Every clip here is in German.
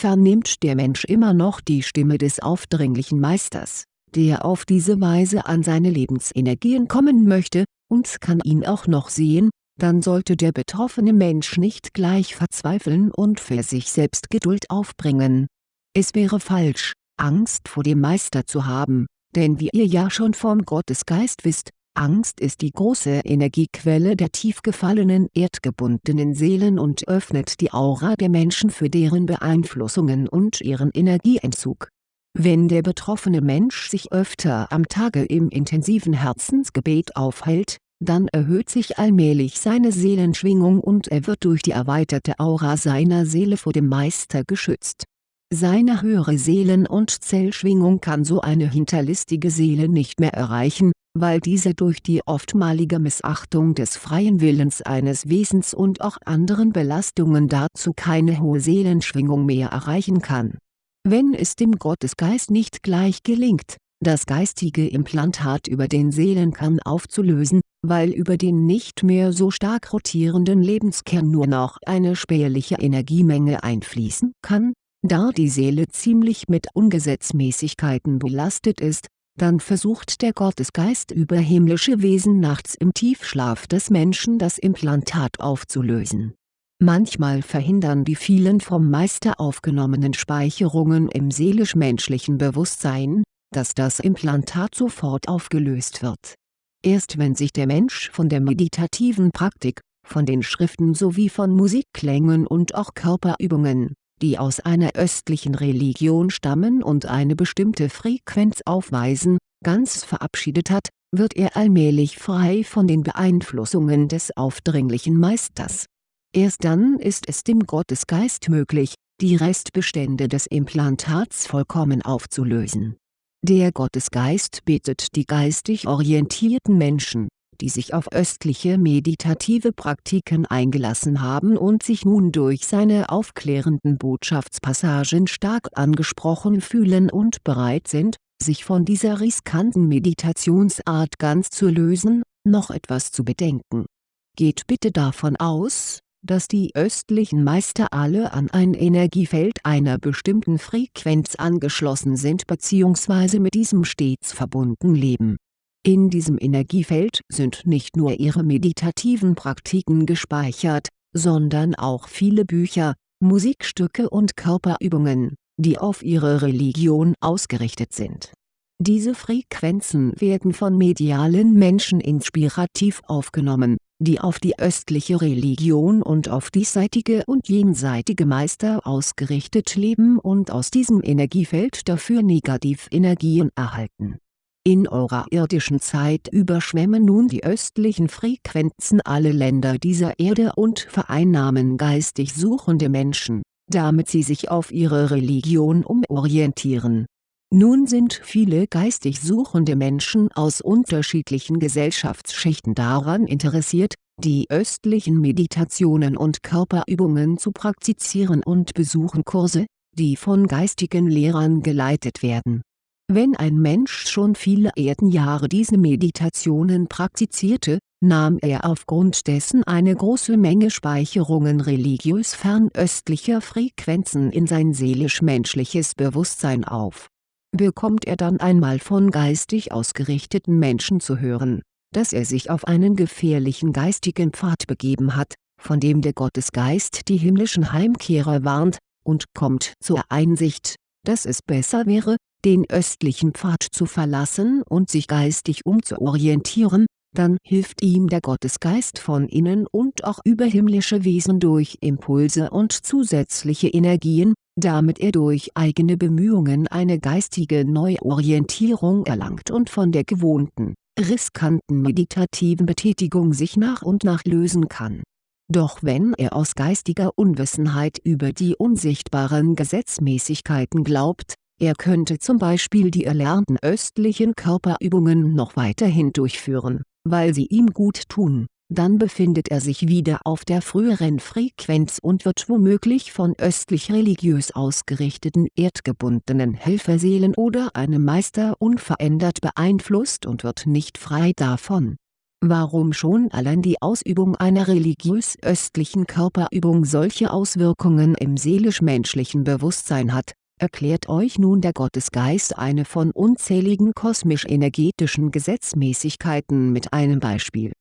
vernimmt der Mensch immer noch die Stimme des aufdringlichen Meisters, der auf diese Weise an seine Lebensenergien kommen möchte, und kann ihn auch noch sehen, dann sollte der betroffene Mensch nicht gleich verzweifeln und für sich selbst Geduld aufbringen. Es wäre falsch, Angst vor dem Meister zu haben, denn wie ihr ja schon vom Gottesgeist wisst, Angst ist die große Energiequelle der tief gefallenen erdgebundenen Seelen und öffnet die Aura der Menschen für deren Beeinflussungen und ihren Energieentzug. Wenn der betroffene Mensch sich öfter am Tage im intensiven Herzensgebet aufhält, dann erhöht sich allmählich seine Seelenschwingung und er wird durch die erweiterte Aura seiner Seele vor dem Meister geschützt. Seine höhere Seelen- und Zellschwingung kann so eine hinterlistige Seele nicht mehr erreichen, weil diese durch die oftmalige Missachtung des freien Willens eines Wesens und auch anderen Belastungen dazu keine hohe Seelenschwingung mehr erreichen kann. Wenn es dem Gottesgeist nicht gleich gelingt, das geistige Implantat über den Seelenkern aufzulösen, weil über den nicht mehr so stark rotierenden Lebenskern nur noch eine spärliche Energiemenge einfließen kann, da die Seele ziemlich mit Ungesetzmäßigkeiten belastet ist, dann versucht der Gottesgeist über himmlische Wesen nachts im Tiefschlaf des Menschen das Implantat aufzulösen. Manchmal verhindern die vielen vom Meister aufgenommenen Speicherungen im seelisch-menschlichen Bewusstsein, dass das Implantat sofort aufgelöst wird. Erst wenn sich der Mensch von der meditativen Praktik, von den Schriften sowie von Musikklängen und auch Körperübungen die aus einer östlichen Religion stammen und eine bestimmte Frequenz aufweisen, ganz verabschiedet hat, wird er allmählich frei von den Beeinflussungen des aufdringlichen Meisters. Erst dann ist es dem Gottesgeist möglich, die Restbestände des Implantats vollkommen aufzulösen. Der Gottesgeist bittet die geistig orientierten Menschen, die sich auf östliche meditative Praktiken eingelassen haben und sich nun durch seine aufklärenden Botschaftspassagen stark angesprochen fühlen und bereit sind, sich von dieser riskanten Meditationsart ganz zu lösen, noch etwas zu bedenken. Geht bitte davon aus, dass die östlichen Meister alle an ein Energiefeld einer bestimmten Frequenz angeschlossen sind bzw. mit diesem stets verbunden leben in diesem Energiefeld sind nicht nur ihre meditativen Praktiken gespeichert, sondern auch viele Bücher, Musikstücke und Körperübungen, die auf ihre Religion ausgerichtet sind. Diese Frequenzen werden von medialen Menschen inspirativ aufgenommen, die auf die östliche Religion und auf diesseitige und jenseitige Meister ausgerichtet leben und aus diesem Energiefeld dafür Negativenergien erhalten in eurer irdischen Zeit überschwemmen nun die östlichen Frequenzen alle Länder dieser Erde und vereinnahmen geistig suchende Menschen, damit sie sich auf ihre Religion umorientieren. Nun sind viele geistig suchende Menschen aus unterschiedlichen Gesellschaftsschichten daran interessiert, die östlichen Meditationen und Körperübungen zu praktizieren und besuchen Kurse, die von geistigen Lehrern geleitet werden wenn ein Mensch schon viele Erdenjahre diese Meditationen praktizierte, nahm er aufgrund dessen eine große Menge Speicherungen religiös fernöstlicher Frequenzen in sein seelisch-menschliches Bewusstsein auf. Bekommt er dann einmal von geistig ausgerichteten Menschen zu hören, dass er sich auf einen gefährlichen geistigen Pfad begeben hat, von dem der Gottesgeist die himmlischen Heimkehrer warnt, und kommt zur Einsicht, dass es besser wäre, den östlichen Pfad zu verlassen und sich geistig umzuorientieren, dann hilft ihm der Gottesgeist von innen und auch überhimmlische Wesen durch Impulse und zusätzliche Energien, damit er durch eigene Bemühungen eine geistige Neuorientierung erlangt und von der gewohnten, riskanten meditativen Betätigung sich nach und nach lösen kann. Doch wenn er aus geistiger Unwissenheit über die unsichtbaren Gesetzmäßigkeiten glaubt, er könnte zum Beispiel die erlernten östlichen Körperübungen noch weiterhin durchführen, weil sie ihm gut tun, dann befindet er sich wieder auf der früheren Frequenz und wird womöglich von östlich religiös ausgerichteten erdgebundenen Helferseelen oder einem Meister unverändert beeinflusst und wird nicht frei davon. Warum schon allein die Ausübung einer religiös-östlichen Körperübung solche Auswirkungen im seelisch-menschlichen Bewusstsein hat, erklärt euch nun der Gottesgeist eine von unzähligen kosmisch-energetischen Gesetzmäßigkeiten mit einem Beispiel.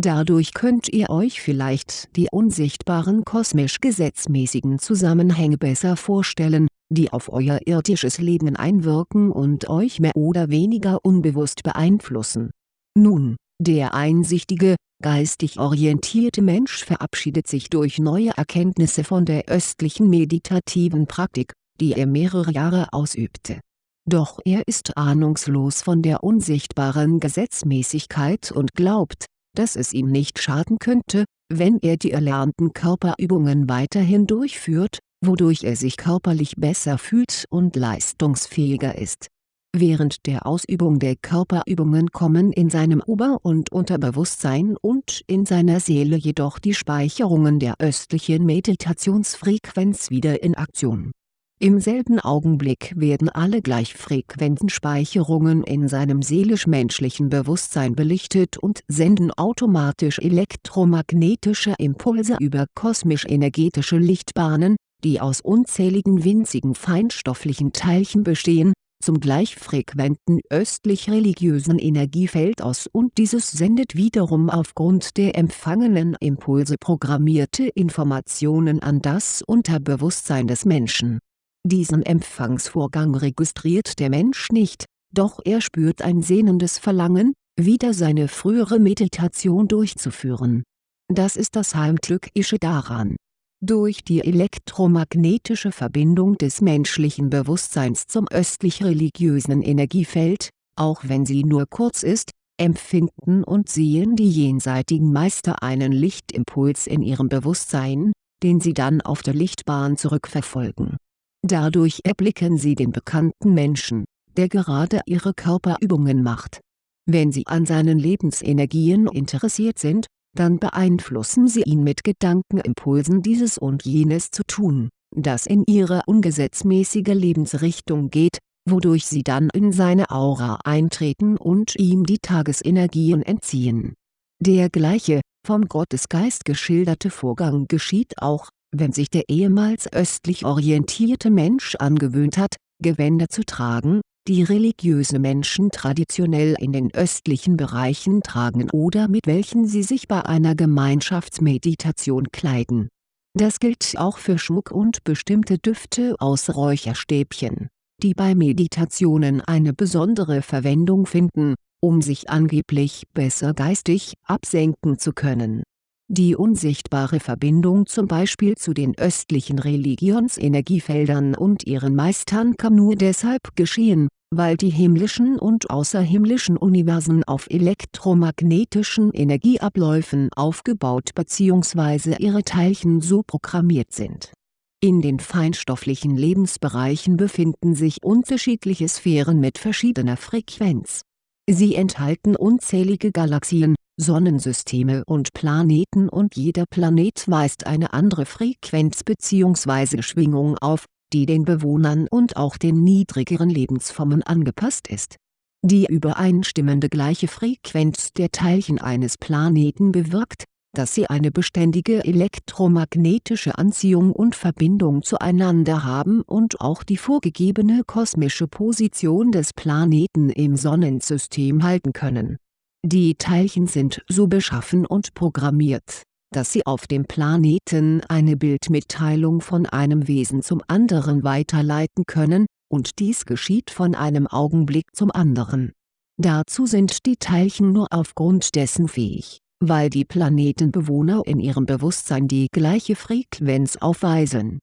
Dadurch könnt ihr euch vielleicht die unsichtbaren kosmisch-gesetzmäßigen Zusammenhänge besser vorstellen, die auf euer irdisches Leben einwirken und euch mehr oder weniger unbewusst beeinflussen. Nun, der einsichtige, geistig orientierte Mensch verabschiedet sich durch neue Erkenntnisse von der östlichen meditativen Praktik die er mehrere Jahre ausübte. Doch er ist ahnungslos von der unsichtbaren Gesetzmäßigkeit und glaubt, dass es ihm nicht schaden könnte, wenn er die erlernten Körperübungen weiterhin durchführt, wodurch er sich körperlich besser fühlt und leistungsfähiger ist. Während der Ausübung der Körperübungen kommen in seinem Ober- und Unterbewusstsein und in seiner Seele jedoch die Speicherungen der östlichen Meditationsfrequenz wieder in Aktion im selben Augenblick werden alle gleichfrequenten Speicherungen in seinem seelisch-menschlichen Bewusstsein belichtet und senden automatisch elektromagnetische Impulse über kosmisch-energetische Lichtbahnen, die aus unzähligen winzigen feinstofflichen Teilchen bestehen, zum gleichfrequenten östlich-religiösen Energiefeld aus und dieses sendet wiederum aufgrund der empfangenen Impulse programmierte Informationen an das Unterbewusstsein des Menschen diesen Empfangsvorgang registriert der Mensch nicht, doch er spürt ein sehnendes Verlangen, wieder seine frühere Meditation durchzuführen. Das ist das Heimtückische daran. Durch die elektromagnetische Verbindung des menschlichen Bewusstseins zum östlich-religiösen Energiefeld, auch wenn sie nur kurz ist, empfinden und sehen die jenseitigen Meister einen Lichtimpuls in ihrem Bewusstsein, den sie dann auf der Lichtbahn zurückverfolgen Dadurch erblicken sie den bekannten Menschen, der gerade ihre Körperübungen macht. Wenn sie an seinen Lebensenergien interessiert sind, dann beeinflussen sie ihn mit Gedankenimpulsen dieses und jenes zu tun, das in ihre ungesetzmäßige Lebensrichtung geht, wodurch sie dann in seine Aura eintreten und ihm die Tagesenergien entziehen. Der gleiche, vom Gottesgeist geschilderte Vorgang geschieht auch, wenn sich der ehemals östlich orientierte Mensch angewöhnt hat, Gewänder zu tragen, die religiöse Menschen traditionell in den östlichen Bereichen tragen oder mit welchen sie sich bei einer Gemeinschaftsmeditation kleiden. Das gilt auch für Schmuck und bestimmte Düfte aus Räucherstäbchen, die bei Meditationen eine besondere Verwendung finden, um sich angeblich besser geistig absenken zu können die unsichtbare Verbindung zum Beispiel zu den östlichen Religionsenergiefeldern und ihren Meistern kann nur deshalb geschehen, weil die himmlischen und außerhimmlischen Universen auf elektromagnetischen Energieabläufen aufgebaut bzw. ihre Teilchen so programmiert sind. In den feinstofflichen Lebensbereichen befinden sich unterschiedliche Sphären mit verschiedener Frequenz. Sie enthalten unzählige Galaxien, Sonnensysteme und Planeten und jeder Planet weist eine andere Frequenz bzw. Schwingung auf, die den Bewohnern und auch den niedrigeren Lebensformen angepasst ist. Die übereinstimmende gleiche Frequenz der Teilchen eines Planeten bewirkt, dass sie eine beständige elektromagnetische Anziehung und Verbindung zueinander haben und auch die vorgegebene kosmische Position des Planeten im Sonnensystem halten können die Teilchen sind so beschaffen und programmiert, dass sie auf dem Planeten eine Bildmitteilung von einem Wesen zum anderen weiterleiten können, und dies geschieht von einem Augenblick zum anderen. Dazu sind die Teilchen nur aufgrund dessen fähig, weil die Planetenbewohner in ihrem Bewusstsein die gleiche Frequenz aufweisen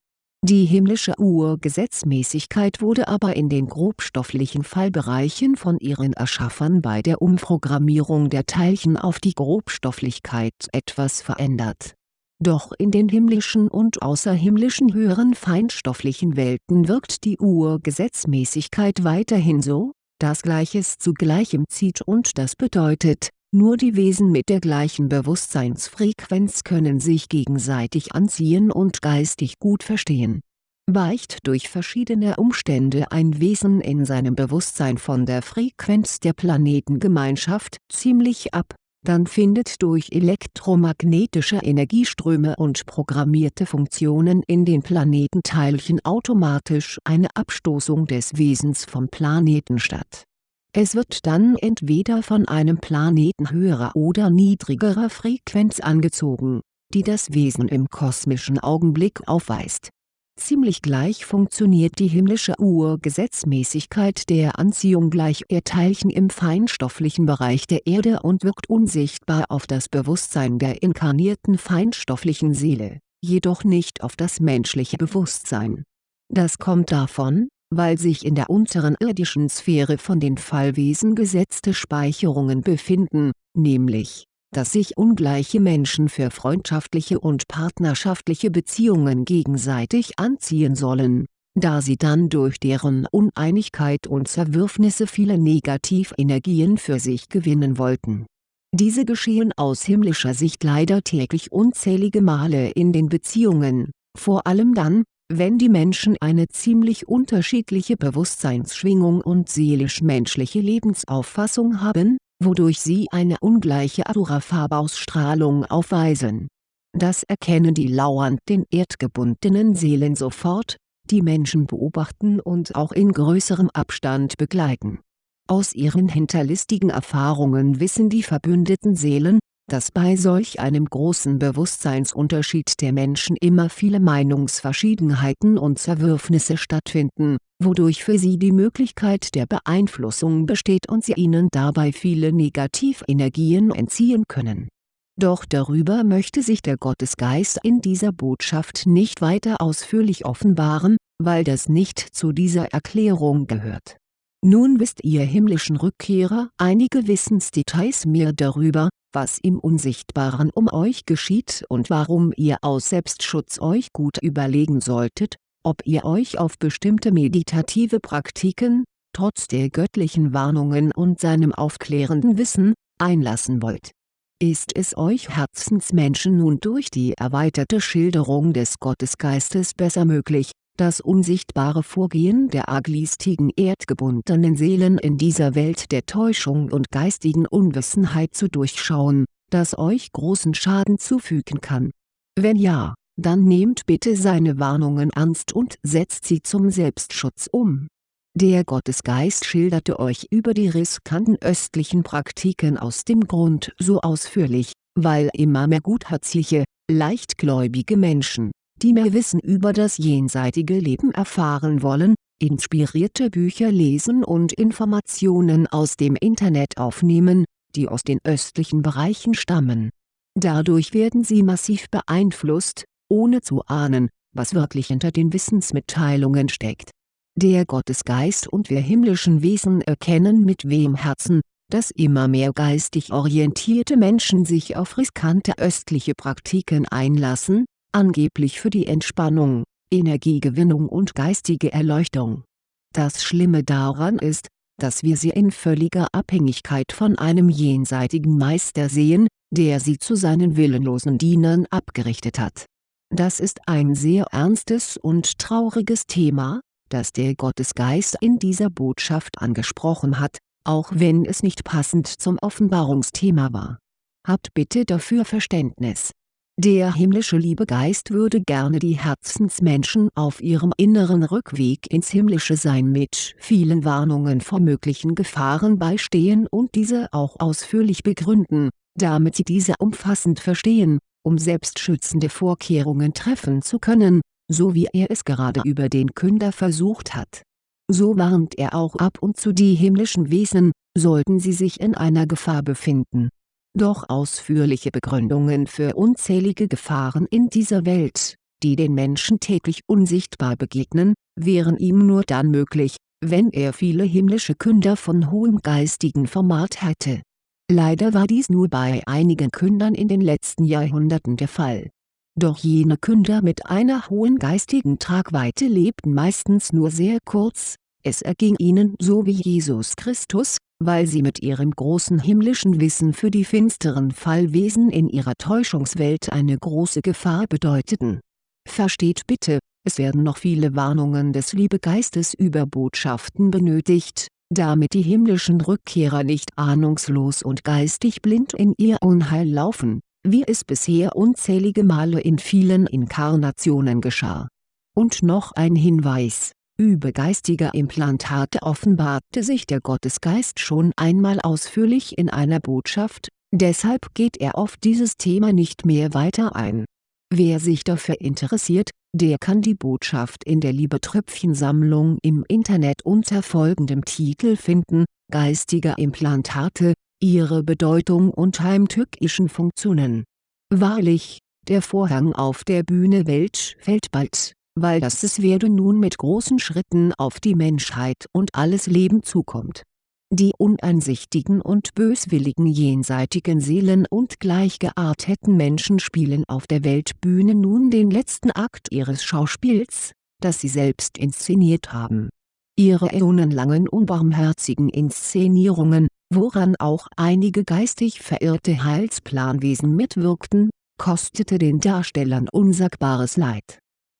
die himmlische Urgesetzmäßigkeit wurde aber in den grobstofflichen Fallbereichen von ihren Erschaffern bei der Umprogrammierung der Teilchen auf die Grobstofflichkeit etwas verändert. Doch in den himmlischen und außerhimmlischen höheren feinstofflichen Welten wirkt die Urgesetzmäßigkeit weiterhin so, dass Gleiches zu Gleichem zieht und das bedeutet, nur die Wesen mit der gleichen Bewusstseinsfrequenz können sich gegenseitig anziehen und geistig gut verstehen. Weicht durch verschiedene Umstände ein Wesen in seinem Bewusstsein von der Frequenz der Planetengemeinschaft ziemlich ab, dann findet durch elektromagnetische Energieströme und programmierte Funktionen in den Planetenteilchen automatisch eine Abstoßung des Wesens vom Planeten statt. Es wird dann entweder von einem Planeten höherer oder niedrigerer Frequenz angezogen, die das Wesen im kosmischen Augenblick aufweist Ziemlich gleich funktioniert die himmlische Urgesetzmäßigkeit der Anziehung gleicher Teilchen im feinstofflichen Bereich der Erde und wirkt unsichtbar auf das Bewusstsein der inkarnierten feinstofflichen Seele, jedoch nicht auf das menschliche Bewusstsein. Das kommt davon, weil sich in der unteren irdischen Sphäre von den Fallwesen gesetzte Speicherungen befinden, nämlich dass sich ungleiche Menschen für freundschaftliche und partnerschaftliche Beziehungen gegenseitig anziehen sollen, da sie dann durch deren Uneinigkeit und Zerwürfnisse viele Negativenergien für sich gewinnen wollten. Diese geschehen aus himmlischer Sicht leider täglich unzählige Male in den Beziehungen, vor allem dann, wenn die Menschen eine ziemlich unterschiedliche Bewusstseinsschwingung und seelisch-menschliche Lebensauffassung haben, wodurch sie eine ungleiche Aura-Farbausstrahlung aufweisen. Das erkennen die lauernd den erdgebundenen Seelen sofort, die Menschen beobachten und auch in größerem Abstand begleiten. Aus ihren hinterlistigen Erfahrungen wissen die verbündeten Seelen, dass bei solch einem großen Bewusstseinsunterschied der Menschen immer viele Meinungsverschiedenheiten und Zerwürfnisse stattfinden, wodurch für sie die Möglichkeit der Beeinflussung besteht und sie ihnen dabei viele Negativenergien entziehen können. Doch darüber möchte sich der Gottesgeist in dieser Botschaft nicht weiter ausführlich offenbaren, weil das nicht zu dieser Erklärung gehört. Nun wisst ihr himmlischen Rückkehrer einige Wissensdetails mehr darüber, was im Unsichtbaren um euch geschieht und warum ihr aus Selbstschutz euch gut überlegen solltet, ob ihr euch auf bestimmte meditative Praktiken, trotz der göttlichen Warnungen und seinem aufklärenden Wissen, einlassen wollt. Ist es euch Herzensmenschen nun durch die erweiterte Schilderung des Gottesgeistes besser möglich, das unsichtbare Vorgehen der arglistigen erdgebundenen Seelen in dieser Welt der Täuschung und geistigen Unwissenheit zu durchschauen, das euch großen Schaden zufügen kann? Wenn ja, dann nehmt bitte seine Warnungen ernst und setzt sie zum Selbstschutz um. Der Gottesgeist schilderte euch über die riskanten östlichen Praktiken aus dem Grund so ausführlich, weil immer mehr gutherzige, leichtgläubige Menschen die mehr Wissen über das jenseitige Leben erfahren wollen, inspirierte Bücher lesen und Informationen aus dem Internet aufnehmen, die aus den östlichen Bereichen stammen. Dadurch werden sie massiv beeinflusst, ohne zu ahnen, was wirklich hinter den Wissensmitteilungen steckt. Der Gottesgeist und wir himmlischen Wesen erkennen mit wem Herzen, dass immer mehr geistig orientierte Menschen sich auf riskante östliche Praktiken einlassen, angeblich für die Entspannung, Energiegewinnung und geistige Erleuchtung. Das Schlimme daran ist, dass wir sie in völliger Abhängigkeit von einem jenseitigen Meister sehen, der sie zu seinen willenlosen Dienern abgerichtet hat. Das ist ein sehr ernstes und trauriges Thema, das der Gottesgeist in dieser Botschaft angesprochen hat, auch wenn es nicht passend zum Offenbarungsthema war. Habt bitte dafür Verständnis der himmlische Liebegeist würde gerne die Herzensmenschen auf ihrem inneren Rückweg ins himmlische Sein mit vielen Warnungen vor möglichen Gefahren beistehen und diese auch ausführlich begründen, damit sie diese umfassend verstehen, um selbstschützende Vorkehrungen treffen zu können, so wie er es gerade über den Künder versucht hat. So warnt er auch ab und zu die himmlischen Wesen, sollten sie sich in einer Gefahr befinden doch ausführliche Begründungen für unzählige Gefahren in dieser Welt, die den Menschen täglich unsichtbar begegnen, wären ihm nur dann möglich, wenn er viele himmlische Künder von hohem geistigen Format hätte. Leider war dies nur bei einigen Kündern in den letzten Jahrhunderten der Fall. Doch jene Künder mit einer hohen geistigen Tragweite lebten meistens nur sehr kurz, es erging ihnen so wie Jesus Christus, weil sie mit ihrem großen himmlischen Wissen für die finsteren Fallwesen in ihrer Täuschungswelt eine große Gefahr bedeuteten. Versteht bitte, es werden noch viele Warnungen des Liebegeistes über Botschaften benötigt, damit die himmlischen Rückkehrer nicht ahnungslos und geistig blind in ihr Unheil laufen, wie es bisher unzählige Male in vielen Inkarnationen geschah. Und noch ein Hinweis, über geistige Implantate offenbarte sich der Gottesgeist schon einmal ausführlich in einer Botschaft, deshalb geht er auf dieses Thema nicht mehr weiter ein. Wer sich dafür interessiert, der kann die Botschaft in der Liebetröpfchensammlung im Internet unter folgendem Titel finden, Geistige Implantate, ihre Bedeutung und heimtückischen Funktionen. Wahrlich, der Vorhang auf der Bühne Welt fällt bald, weil das es werde nun mit großen Schritten auf die Menschheit und alles Leben zukommt die uneinsichtigen und böswilligen jenseitigen Seelen und gleichgearteten Menschen spielen auf der Weltbühne nun den letzten Akt ihres Schauspiels, das sie selbst inszeniert haben. Ihre äonenlangen unbarmherzigen Inszenierungen, woran auch einige geistig verirrte Heilsplanwesen mitwirkten, kostete den Darstellern unsagbares Leid.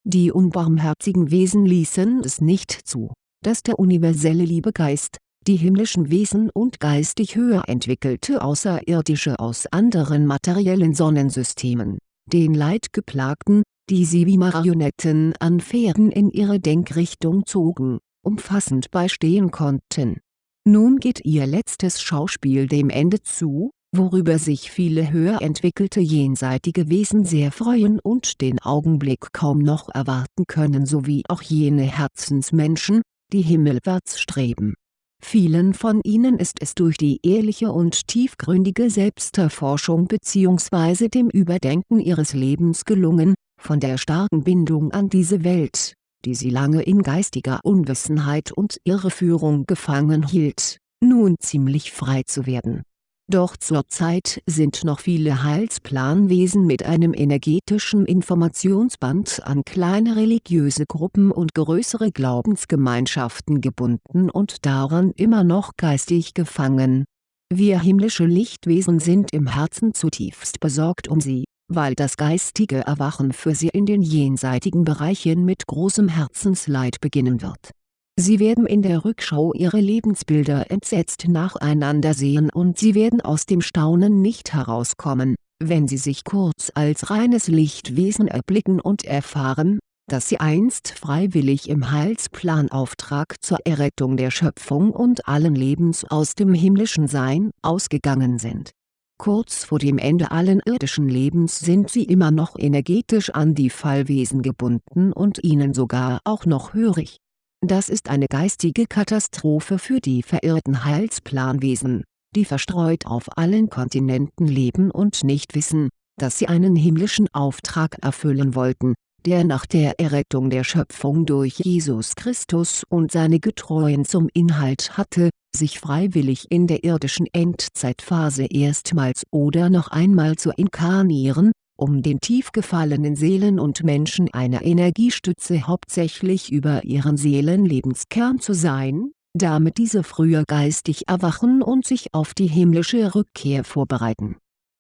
Die unbarmherzigen Wesen ließen es nicht zu, dass der universelle Liebegeist, die himmlischen Wesen und geistig höher entwickelte Außerirdische aus anderen materiellen Sonnensystemen, den Leidgeplagten, die sie wie Marionetten an Pferden in ihre Denkrichtung zogen, umfassend beistehen konnten. Nun geht ihr letztes Schauspiel dem Ende zu, worüber sich viele höher entwickelte jenseitige Wesen sehr freuen und den Augenblick kaum noch erwarten können sowie auch jene Herzensmenschen, die himmelwärts streben Vielen von ihnen ist es durch die ehrliche und tiefgründige Selbsterforschung bzw. dem Überdenken ihres Lebens gelungen, von der starken Bindung an diese Welt, die sie lange in geistiger Unwissenheit und Irreführung gefangen hielt, nun ziemlich frei zu werden doch zurzeit sind noch viele Heilsplanwesen mit einem energetischen Informationsband an kleine religiöse Gruppen und größere Glaubensgemeinschaften gebunden und daran immer noch geistig gefangen. Wir himmlische Lichtwesen sind im Herzen zutiefst besorgt um sie, weil das geistige Erwachen für sie in den jenseitigen Bereichen mit großem Herzensleid beginnen wird Sie werden in der Rückschau ihre Lebensbilder entsetzt nacheinander sehen und sie werden aus dem Staunen nicht herauskommen, wenn sie sich kurz als reines Lichtwesen erblicken und erfahren, dass sie einst freiwillig im Heilsplanauftrag zur Errettung der Schöpfung und allen Lebens aus dem himmlischen Sein ausgegangen sind. Kurz vor dem Ende allen irdischen Lebens sind sie immer noch energetisch an die Fallwesen gebunden und ihnen sogar auch noch hörig das ist eine geistige Katastrophe für die verirrten Heilsplanwesen, die verstreut auf allen Kontinenten leben und nicht wissen, dass sie einen himmlischen Auftrag erfüllen wollten, der nach der Errettung der Schöpfung durch Jesus Christus und seine Getreuen zum Inhalt hatte, sich freiwillig in der irdischen Endzeitphase erstmals oder noch einmal zu inkarnieren, um den tief gefallenen Seelen und Menschen eine Energiestütze hauptsächlich über ihren Seelenlebenskern zu sein, damit diese früher geistig erwachen und sich auf die himmlische Rückkehr vorbereiten.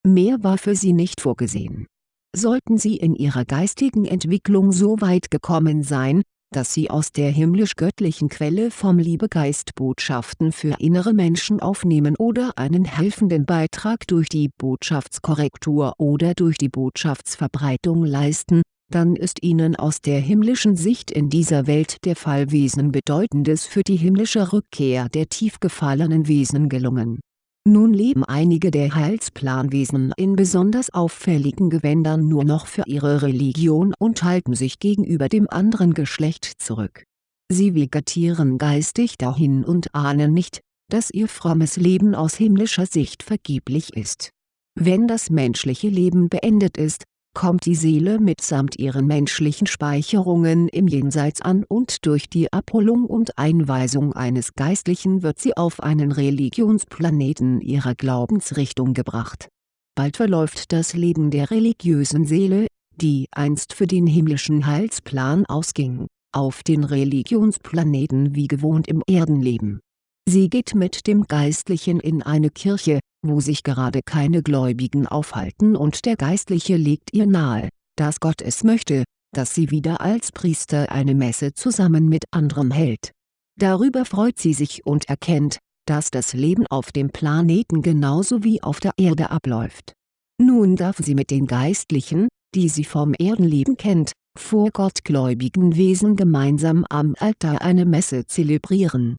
Mehr war für sie nicht vorgesehen. Sollten sie in ihrer geistigen Entwicklung so weit gekommen sein, dass sie aus der himmlisch-göttlichen Quelle vom Liebegeist Botschaften für innere Menschen aufnehmen oder einen helfenden Beitrag durch die Botschaftskorrektur oder durch die Botschaftsverbreitung leisten, dann ist ihnen aus der himmlischen Sicht in dieser Welt der Fallwesen Bedeutendes für die himmlische Rückkehr der tief gefallenen Wesen gelungen nun leben einige der Heilsplanwesen in besonders auffälligen Gewändern nur noch für ihre Religion und halten sich gegenüber dem anderen Geschlecht zurück. Sie vegetieren geistig dahin und ahnen nicht, dass ihr frommes Leben aus himmlischer Sicht vergeblich ist. Wenn das menschliche Leben beendet ist, kommt die Seele mitsamt ihren menschlichen Speicherungen im Jenseits an und durch die Abholung und Einweisung eines Geistlichen wird sie auf einen Religionsplaneten ihrer Glaubensrichtung gebracht. Bald verläuft das Leben der religiösen Seele, die einst für den himmlischen Heilsplan ausging, auf den Religionsplaneten wie gewohnt im Erdenleben. Sie geht mit dem Geistlichen in eine Kirche, wo sich gerade keine Gläubigen aufhalten und der Geistliche legt ihr nahe, dass Gott es möchte, dass sie wieder als Priester eine Messe zusammen mit anderem hält. Darüber freut sie sich und erkennt, dass das Leben auf dem Planeten genauso wie auf der Erde abläuft. Nun darf sie mit den Geistlichen, die sie vom Erdenleben kennt, vor gottgläubigen Wesen gemeinsam am Altar eine Messe zelebrieren.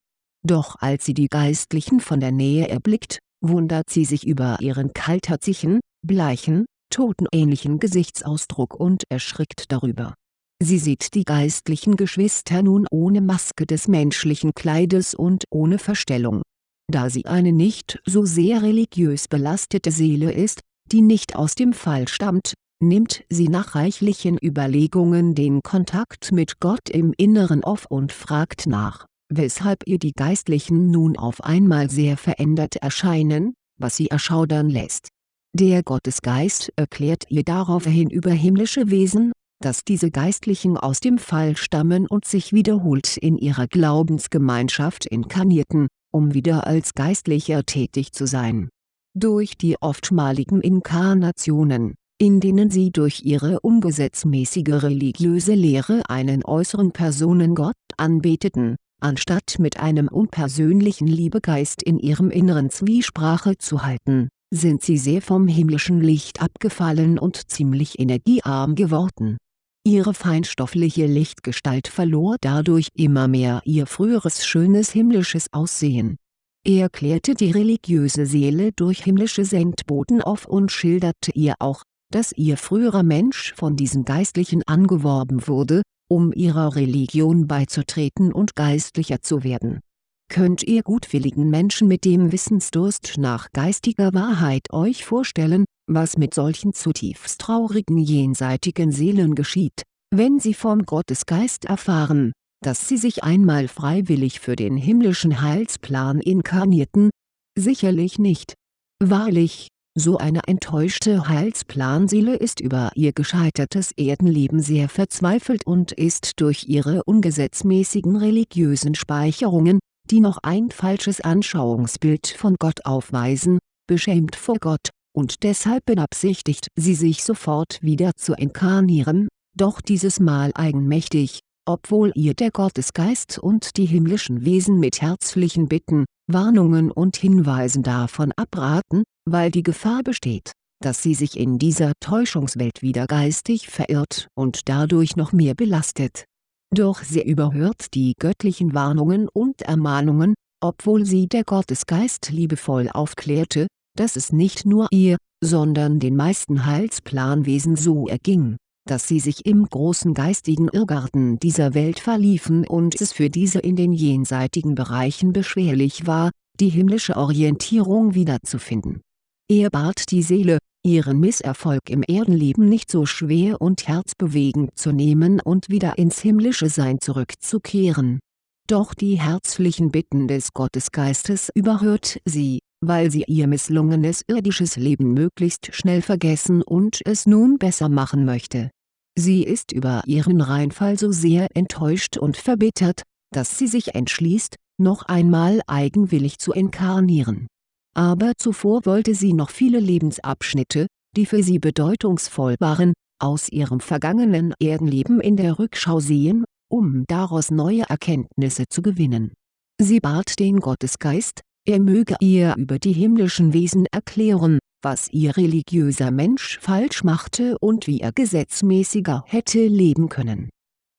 Doch als sie die Geistlichen von der Nähe erblickt, wundert sie sich über ihren kaltherzigen, bleichen, totenähnlichen Gesichtsausdruck und erschrickt darüber. Sie sieht die geistlichen Geschwister nun ohne Maske des menschlichen Kleides und ohne Verstellung. Da sie eine nicht so sehr religiös belastete Seele ist, die nicht aus dem Fall stammt, nimmt sie nach reichlichen Überlegungen den Kontakt mit Gott im Inneren auf und fragt nach, weshalb ihr die Geistlichen nun auf einmal sehr verändert erscheinen, was sie erschaudern lässt. Der Gottesgeist erklärt ihr daraufhin über himmlische Wesen, dass diese Geistlichen aus dem Fall stammen und sich wiederholt in ihrer Glaubensgemeinschaft inkarnierten, um wieder als Geistlicher tätig zu sein. Durch die oftmaligen Inkarnationen, in denen sie durch ihre ungesetzmäßige religiöse Lehre einen äußeren Personengott anbeteten, anstatt mit einem unpersönlichen Liebegeist in ihrem Inneren Zwiesprache zu halten, sind sie sehr vom himmlischen Licht abgefallen und ziemlich energiearm geworden. Ihre feinstoffliche Lichtgestalt verlor dadurch immer mehr ihr früheres schönes himmlisches Aussehen. Er klärte die religiöse Seele durch himmlische Sendboten auf und schilderte ihr auch, dass ihr früherer Mensch von diesen Geistlichen angeworben wurde, um ihrer Religion beizutreten und geistlicher zu werden. Könnt ihr gutwilligen Menschen mit dem Wissensdurst nach geistiger Wahrheit euch vorstellen, was mit solchen zutiefst traurigen jenseitigen Seelen geschieht, wenn sie vom Gottesgeist erfahren, dass sie sich einmal freiwillig für den himmlischen Heilsplan inkarnierten? Sicherlich nicht. Wahrlich, so eine enttäuschte Heilsplanseele ist über ihr gescheitertes Erdenleben sehr verzweifelt und ist durch ihre ungesetzmäßigen religiösen Speicherungen, die noch ein falsches Anschauungsbild von Gott aufweisen, beschämt vor Gott, und deshalb beabsichtigt sie sich sofort wieder zu inkarnieren, doch dieses Mal eigenmächtig, obwohl ihr der Gottesgeist und die himmlischen Wesen mit herzlichen Bitten, Warnungen und Hinweisen davon abraten, weil die Gefahr besteht, dass sie sich in dieser Täuschungswelt wieder geistig verirrt und dadurch noch mehr belastet. Doch sie überhört die göttlichen Warnungen und Ermahnungen, obwohl sie der Gottesgeist liebevoll aufklärte, dass es nicht nur ihr, sondern den meisten Heilsplanwesen so erging dass sie sich im großen geistigen Irrgarten dieser Welt verliefen und es für diese in den jenseitigen Bereichen beschwerlich war, die himmlische Orientierung wiederzufinden. Er bat die Seele, ihren Misserfolg im Erdenleben nicht so schwer und herzbewegend zu nehmen und wieder ins himmlische Sein zurückzukehren. Doch die herzlichen Bitten des Gottesgeistes überhört sie, weil sie ihr misslungenes irdisches Leben möglichst schnell vergessen und es nun besser machen möchte Sie ist über ihren Reinfall so sehr enttäuscht und verbittert, dass sie sich entschließt, noch einmal eigenwillig zu inkarnieren. Aber zuvor wollte sie noch viele Lebensabschnitte, die für sie bedeutungsvoll waren, aus ihrem vergangenen Erdenleben in der Rückschau sehen, um daraus neue Erkenntnisse zu gewinnen. Sie bat den Gottesgeist, er möge ihr über die himmlischen Wesen erklären, was ihr religiöser Mensch falsch machte und wie er gesetzmäßiger hätte leben können.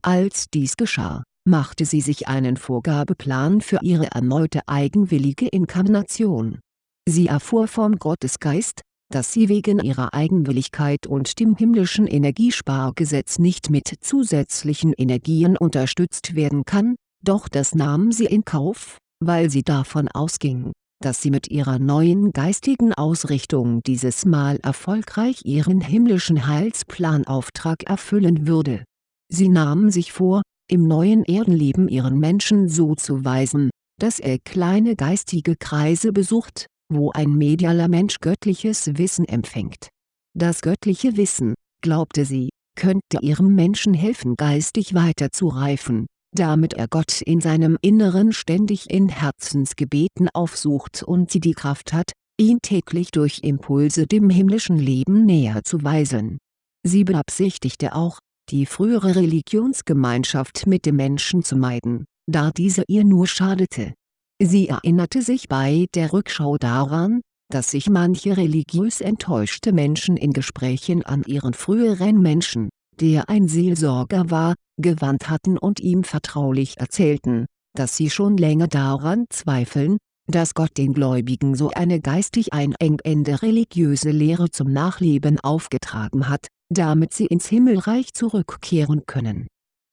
Als dies geschah, machte sie sich einen Vorgabeplan für ihre erneute eigenwillige Inkarnation. Sie erfuhr vom Gottesgeist, dass sie wegen ihrer Eigenwilligkeit und dem himmlischen Energiespargesetz nicht mit zusätzlichen Energien unterstützt werden kann, doch das nahm sie in Kauf, weil sie davon ausging, dass sie mit ihrer neuen geistigen Ausrichtung dieses Mal erfolgreich ihren himmlischen Heilsplanauftrag erfüllen würde. Sie nahm sich vor, im neuen Erdenleben ihren Menschen so zu weisen, dass er kleine geistige Kreise besucht, wo ein medialer Mensch göttliches Wissen empfängt. Das göttliche Wissen, glaubte sie, könnte ihrem Menschen helfen geistig weiterzureifen damit er Gott in seinem Inneren ständig in Herzensgebeten aufsucht und sie die Kraft hat, ihn täglich durch Impulse dem himmlischen Leben näher zu weisen. Sie beabsichtigte auch, die frühere Religionsgemeinschaft mit dem Menschen zu meiden, da diese ihr nur schadete. Sie erinnerte sich bei der Rückschau daran, dass sich manche religiös enttäuschte Menschen in Gesprächen an ihren früheren Menschen, der ein Seelsorger war, gewandt hatten und ihm vertraulich erzählten, dass sie schon länger daran zweifeln, dass Gott den Gläubigen so eine geistig einengende religiöse Lehre zum Nachleben aufgetragen hat, damit sie ins Himmelreich zurückkehren können.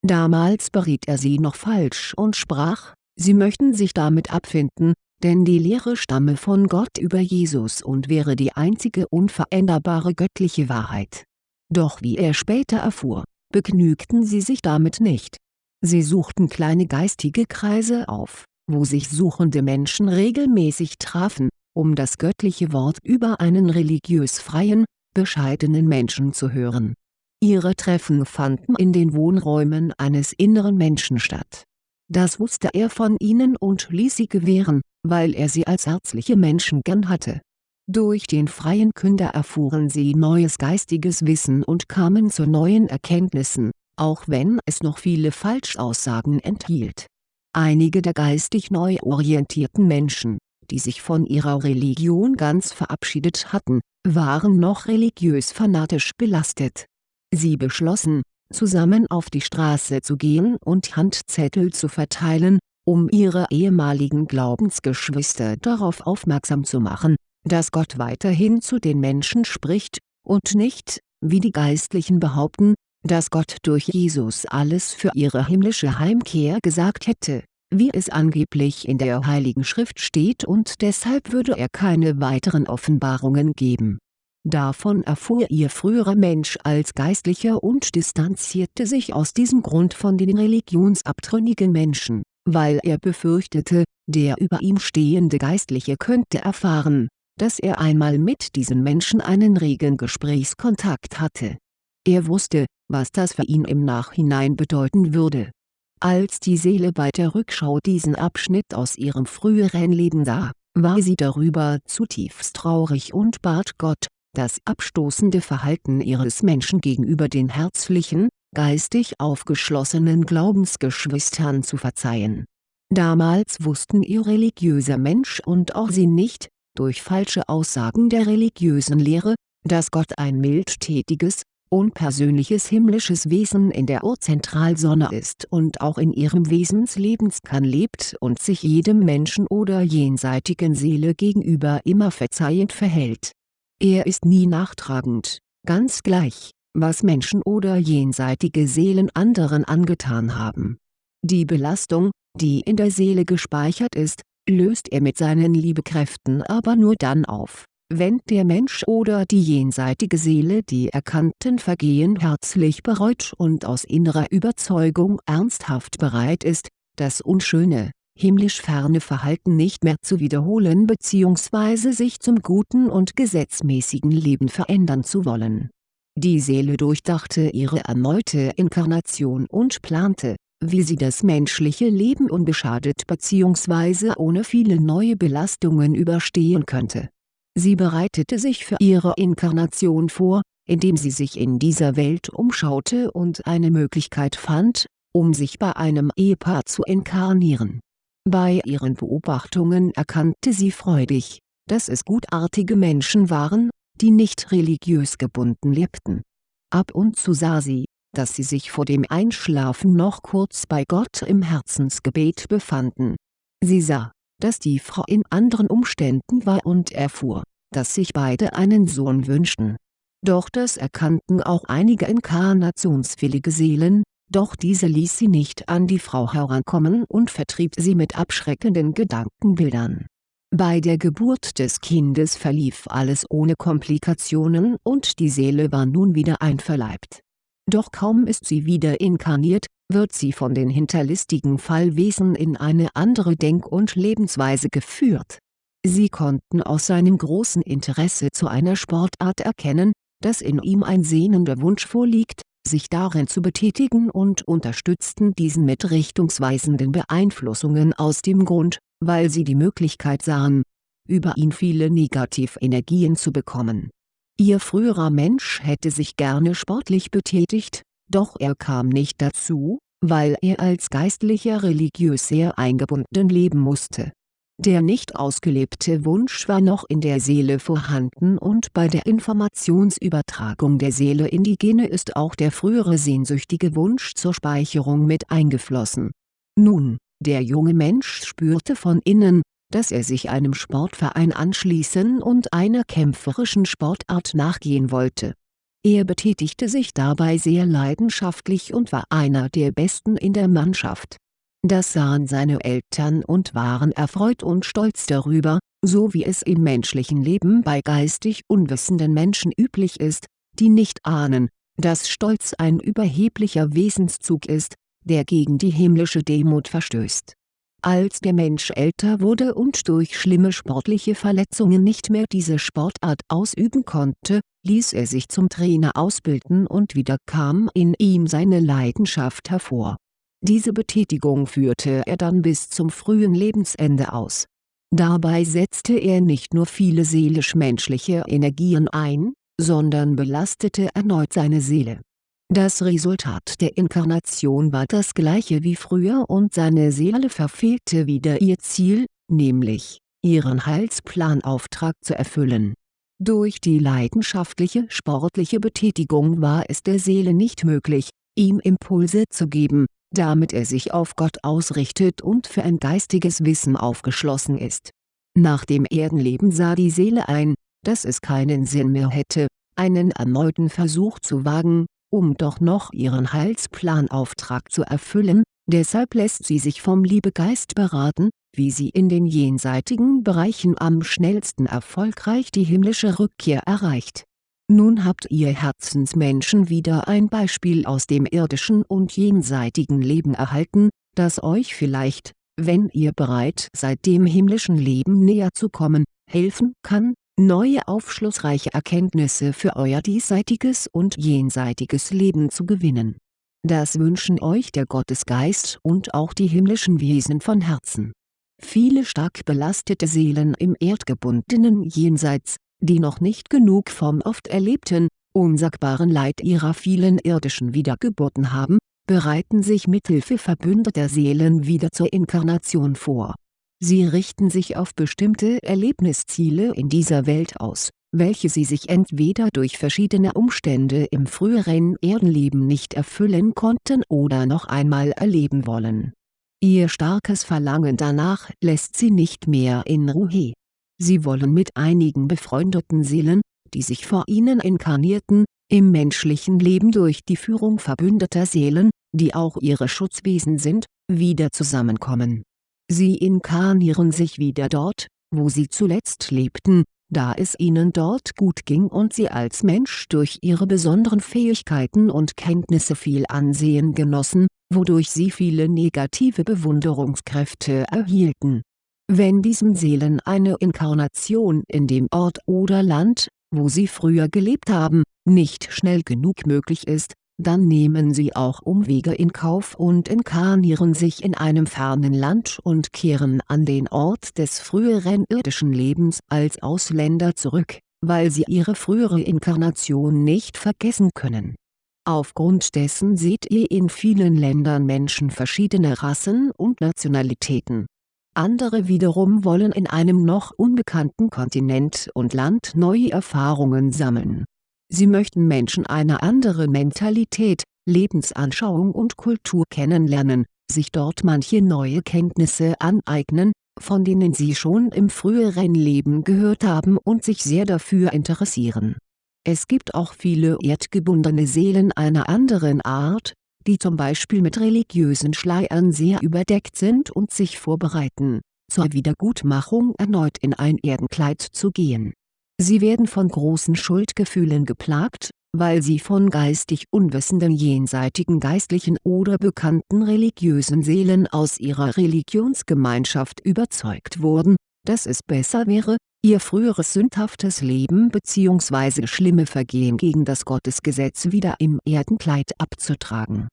Damals beriet er sie noch falsch und sprach, sie möchten sich damit abfinden, denn die Lehre stamme von Gott über Jesus und wäre die einzige unveränderbare göttliche Wahrheit. Doch wie er später erfuhr, begnügten sie sich damit nicht. Sie suchten kleine geistige Kreise auf, wo sich suchende Menschen regelmäßig trafen, um das göttliche Wort über einen religiös freien, bescheidenen Menschen zu hören. Ihre Treffen fanden in den Wohnräumen eines inneren Menschen statt. Das wusste er von ihnen und ließ sie gewähren, weil er sie als herzliche Menschen gern hatte. Durch den freien Künder erfuhren sie neues geistiges Wissen und kamen zu neuen Erkenntnissen, auch wenn es noch viele Falschaussagen enthielt. Einige der geistig neu orientierten Menschen, die sich von ihrer Religion ganz verabschiedet hatten, waren noch religiös fanatisch belastet. Sie beschlossen, zusammen auf die Straße zu gehen und Handzettel zu verteilen, um ihre ehemaligen Glaubensgeschwister darauf aufmerksam zu machen, dass Gott weiterhin zu den Menschen spricht, und nicht, wie die Geistlichen behaupten, dass Gott durch Jesus alles für ihre himmlische Heimkehr gesagt hätte, wie es angeblich in der Heiligen Schrift steht und deshalb würde er keine weiteren Offenbarungen geben. Davon erfuhr ihr früherer Mensch als Geistlicher und distanzierte sich aus diesem Grund von den religionsabtrünnigen Menschen, weil er befürchtete, der über ihm stehende Geistliche könnte erfahren, dass er einmal mit diesen Menschen einen regen Gesprächskontakt hatte. Er wusste, was das für ihn im Nachhinein bedeuten würde. Als die Seele bei der Rückschau diesen Abschnitt aus ihrem früheren Leben sah, war sie darüber zutiefst traurig und bat Gott, das abstoßende Verhalten ihres Menschen gegenüber den herzlichen, geistig aufgeschlossenen Glaubensgeschwistern zu verzeihen. Damals wussten ihr religiöser Mensch und auch sie nicht, durch falsche Aussagen der religiösen Lehre, dass Gott ein mildtätiges, unpersönliches himmlisches Wesen in der Urzentralsonne ist und auch in ihrem Wesenslebenskan lebt und sich jedem Menschen oder jenseitigen Seele gegenüber immer verzeihend verhält. Er ist nie nachtragend, ganz gleich, was Menschen oder jenseitige Seelen anderen angetan haben. Die Belastung, die in der Seele gespeichert ist, löst er mit seinen Liebekräften aber nur dann auf, wenn der Mensch oder die jenseitige Seele die erkannten Vergehen herzlich bereut und aus innerer Überzeugung ernsthaft bereit ist, das unschöne, himmlisch ferne Verhalten nicht mehr zu wiederholen bzw. sich zum guten und gesetzmäßigen Leben verändern zu wollen. Die Seele durchdachte ihre erneute Inkarnation und plante, wie sie das menschliche Leben unbeschadet bzw. ohne viele neue Belastungen überstehen könnte. Sie bereitete sich für ihre Inkarnation vor, indem sie sich in dieser Welt umschaute und eine Möglichkeit fand, um sich bei einem Ehepaar zu inkarnieren. Bei ihren Beobachtungen erkannte sie freudig, dass es gutartige Menschen waren, die nicht religiös gebunden lebten. Ab und zu sah sie, dass sie sich vor dem Einschlafen noch kurz bei Gott im Herzensgebet befanden. Sie sah, dass die Frau in anderen Umständen war und erfuhr, dass sich beide einen Sohn wünschten. Doch das erkannten auch einige inkarnationswillige Seelen, doch diese ließ sie nicht an die Frau herankommen und vertrieb sie mit abschreckenden Gedankenbildern. Bei der Geburt des Kindes verlief alles ohne Komplikationen und die Seele war nun wieder einverleibt doch kaum ist sie wieder inkarniert, wird sie von den hinterlistigen Fallwesen in eine andere Denk- und Lebensweise geführt. Sie konnten aus seinem großen Interesse zu einer Sportart erkennen, dass in ihm ein sehnender Wunsch vorliegt, sich darin zu betätigen und unterstützten diesen mit richtungsweisenden Beeinflussungen aus dem Grund, weil sie die Möglichkeit sahen, über ihn viele Negativenergien zu bekommen Ihr früherer Mensch hätte sich gerne sportlich betätigt, doch er kam nicht dazu, weil er als Geistlicher religiös sehr eingebunden leben musste. Der nicht ausgelebte Wunsch war noch in der Seele vorhanden und bei der Informationsübertragung der Seele in die Gene ist auch der frühere sehnsüchtige Wunsch zur Speicherung mit eingeflossen. Nun, der junge Mensch spürte von innen, dass er sich einem Sportverein anschließen und einer kämpferischen Sportart nachgehen wollte. Er betätigte sich dabei sehr leidenschaftlich und war einer der Besten in der Mannschaft. Das sahen seine Eltern und waren erfreut und stolz darüber, so wie es im menschlichen Leben bei geistig unwissenden Menschen üblich ist, die nicht ahnen, dass Stolz ein überheblicher Wesenszug ist, der gegen die himmlische Demut verstößt. Als der Mensch älter wurde und durch schlimme sportliche Verletzungen nicht mehr diese Sportart ausüben konnte, ließ er sich zum Trainer ausbilden und wieder kam in ihm seine Leidenschaft hervor. Diese Betätigung führte er dann bis zum frühen Lebensende aus. Dabei setzte er nicht nur viele seelisch-menschliche Energien ein, sondern belastete erneut seine Seele das Resultat der Inkarnation war das gleiche wie früher und seine Seele verfehlte wieder ihr Ziel, nämlich, ihren Heilsplanauftrag zu erfüllen. Durch die leidenschaftliche sportliche Betätigung war es der Seele nicht möglich, ihm Impulse zu geben, damit er sich auf Gott ausrichtet und für ein geistiges Wissen aufgeschlossen ist. Nach dem Erdenleben sah die Seele ein, dass es keinen Sinn mehr hätte, einen erneuten Versuch zu wagen, um doch noch ihren Heilsplanauftrag zu erfüllen, deshalb lässt sie sich vom Liebegeist beraten, wie sie in den jenseitigen Bereichen am schnellsten erfolgreich die himmlische Rückkehr erreicht. Nun habt ihr Herzensmenschen wieder ein Beispiel aus dem irdischen und jenseitigen Leben erhalten, das euch vielleicht, wenn ihr bereit seid dem himmlischen Leben näher zu kommen, helfen kann, neue aufschlussreiche Erkenntnisse für euer diesseitiges und jenseitiges Leben zu gewinnen. Das wünschen euch der Gottesgeist und auch die himmlischen Wesen von Herzen. Viele stark belastete Seelen im erdgebundenen Jenseits, die noch nicht genug vom oft erlebten, unsagbaren Leid ihrer vielen irdischen Wiedergeburten haben, bereiten sich mithilfe verbündeter Seelen wieder zur Inkarnation vor Sie richten sich auf bestimmte Erlebnisziele in dieser Welt aus, welche sie sich entweder durch verschiedene Umstände im früheren Erdenleben nicht erfüllen konnten oder noch einmal erleben wollen. Ihr starkes Verlangen danach lässt sie nicht mehr in Ruhe. Sie wollen mit einigen befreundeten Seelen, die sich vor ihnen inkarnierten, im menschlichen Leben durch die Führung verbündeter Seelen, die auch ihre Schutzwesen sind, wieder zusammenkommen Sie inkarnieren sich wieder dort, wo sie zuletzt lebten, da es ihnen dort gut ging und sie als Mensch durch ihre besonderen Fähigkeiten und Kenntnisse viel Ansehen genossen, wodurch sie viele negative Bewunderungskräfte erhielten. Wenn diesen Seelen eine Inkarnation in dem Ort oder Land, wo sie früher gelebt haben, nicht schnell genug möglich ist, dann nehmen sie auch Umwege in Kauf und inkarnieren sich in einem fernen Land und kehren an den Ort des früheren irdischen Lebens als Ausländer zurück, weil sie ihre frühere Inkarnation nicht vergessen können. Aufgrund dessen seht ihr in vielen Ländern Menschen verschiedener Rassen und Nationalitäten. Andere wiederum wollen in einem noch unbekannten Kontinent und Land neue Erfahrungen sammeln Sie möchten Menschen einer anderen Mentalität, Lebensanschauung und Kultur kennenlernen, sich dort manche neue Kenntnisse aneignen, von denen sie schon im früheren Leben gehört haben und sich sehr dafür interessieren. Es gibt auch viele erdgebundene Seelen einer anderen Art, die zum Beispiel mit religiösen Schleiern sehr überdeckt sind und sich vorbereiten, zur Wiedergutmachung erneut in ein Erdenkleid zu gehen Sie werden von großen Schuldgefühlen geplagt, weil sie von geistig unwissenden jenseitigen geistlichen oder bekannten religiösen Seelen aus ihrer Religionsgemeinschaft überzeugt wurden, dass es besser wäre, ihr früheres sündhaftes Leben bzw. schlimme Vergehen gegen das Gottesgesetz wieder im Erdenkleid abzutragen.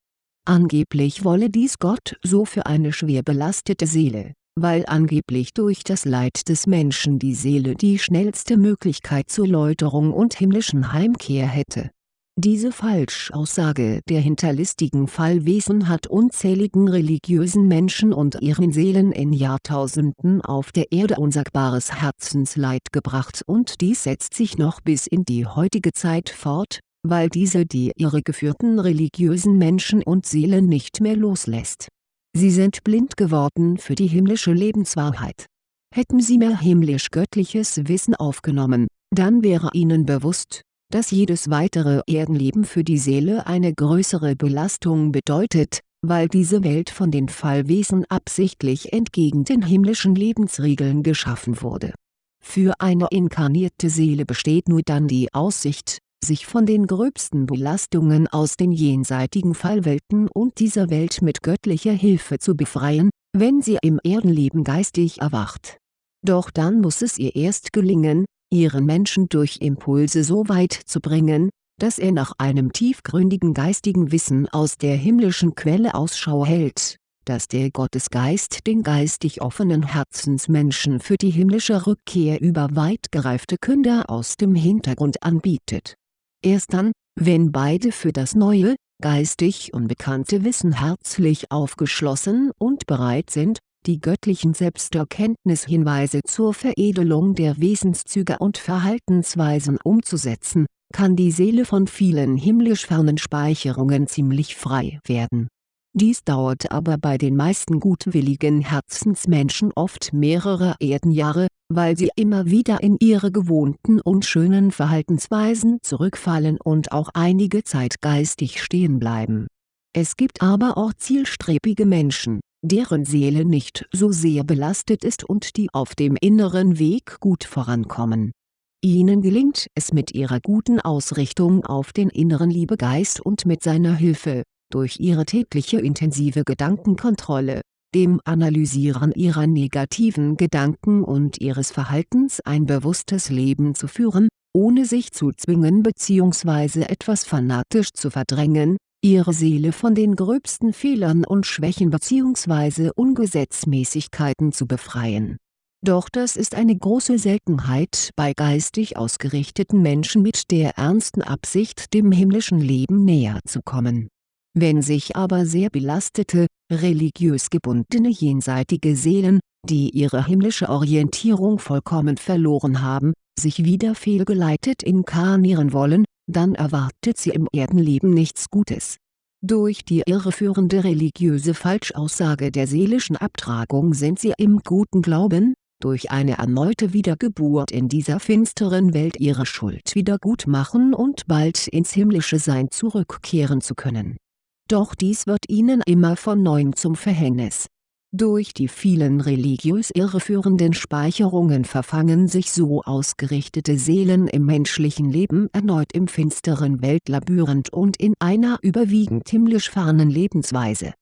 Angeblich wolle dies Gott so für eine schwer belastete Seele weil angeblich durch das Leid des Menschen die Seele die schnellste Möglichkeit zur Läuterung und himmlischen Heimkehr hätte. Diese Falschaussage der hinterlistigen Fallwesen hat unzähligen religiösen Menschen und ihren Seelen in Jahrtausenden auf der Erde unsagbares Herzensleid gebracht und dies setzt sich noch bis in die heutige Zeit fort, weil diese die irregeführten religiösen Menschen und Seelen nicht mehr loslässt. Sie sind blind geworden für die himmlische Lebenswahrheit. Hätten sie mehr himmlisch-göttliches Wissen aufgenommen, dann wäre ihnen bewusst, dass jedes weitere Erdenleben für die Seele eine größere Belastung bedeutet, weil diese Welt von den Fallwesen absichtlich entgegen den himmlischen Lebensregeln geschaffen wurde. Für eine inkarnierte Seele besteht nur dann die Aussicht, sich von den gröbsten Belastungen aus den jenseitigen Fallwelten und dieser Welt mit göttlicher Hilfe zu befreien, wenn sie im Erdenleben geistig erwacht. Doch dann muss es ihr erst gelingen, ihren Menschen durch Impulse so weit zu bringen, dass er nach einem tiefgründigen geistigen Wissen aus der himmlischen Quelle Ausschau hält, dass der Gottesgeist den geistig offenen Herzensmenschen für die himmlische Rückkehr über weit gereifte Künder aus dem Hintergrund anbietet. Erst dann, wenn beide für das neue, geistig unbekannte Wissen herzlich aufgeschlossen und bereit sind, die göttlichen Selbsterkenntnishinweise zur Veredelung der Wesenszüge und Verhaltensweisen umzusetzen, kann die Seele von vielen himmlisch fernen Speicherungen ziemlich frei werden. Dies dauert aber bei den meisten gutwilligen Herzensmenschen oft mehrere Erdenjahre, weil sie immer wieder in ihre gewohnten unschönen Verhaltensweisen zurückfallen und auch einige Zeit geistig stehen bleiben. Es gibt aber auch zielstrebige Menschen, deren Seele nicht so sehr belastet ist und die auf dem inneren Weg gut vorankommen. Ihnen gelingt es mit ihrer guten Ausrichtung auf den inneren Liebegeist und mit seiner Hilfe, durch ihre tägliche intensive Gedankenkontrolle, dem Analysieren ihrer negativen Gedanken und ihres Verhaltens ein bewusstes Leben zu führen, ohne sich zu zwingen bzw. etwas fanatisch zu verdrängen, ihre Seele von den gröbsten Fehlern und Schwächen bzw. Ungesetzmäßigkeiten zu befreien. Doch das ist eine große Seltenheit bei geistig ausgerichteten Menschen mit der ernsten Absicht dem himmlischen Leben näher zu kommen. Wenn sich aber sehr belastete, religiös gebundene jenseitige Seelen, die ihre himmlische Orientierung vollkommen verloren haben, sich wieder fehlgeleitet inkarnieren wollen, dann erwartet sie im Erdenleben nichts Gutes. Durch die irreführende religiöse Falschaussage der seelischen Abtragung sind sie im guten Glauben, durch eine erneute Wiedergeburt in dieser finsteren Welt ihre Schuld wiedergutmachen und bald ins himmlische Sein zurückkehren zu können. Doch dies wird ihnen immer von neuem zum Verhängnis durch die vielen religiös irreführenden Speicherungen verfangen sich so ausgerichtete Seelen im menschlichen Leben erneut im finsteren Weltlabyrinth und in einer überwiegend himmlisch fernen Lebensweise.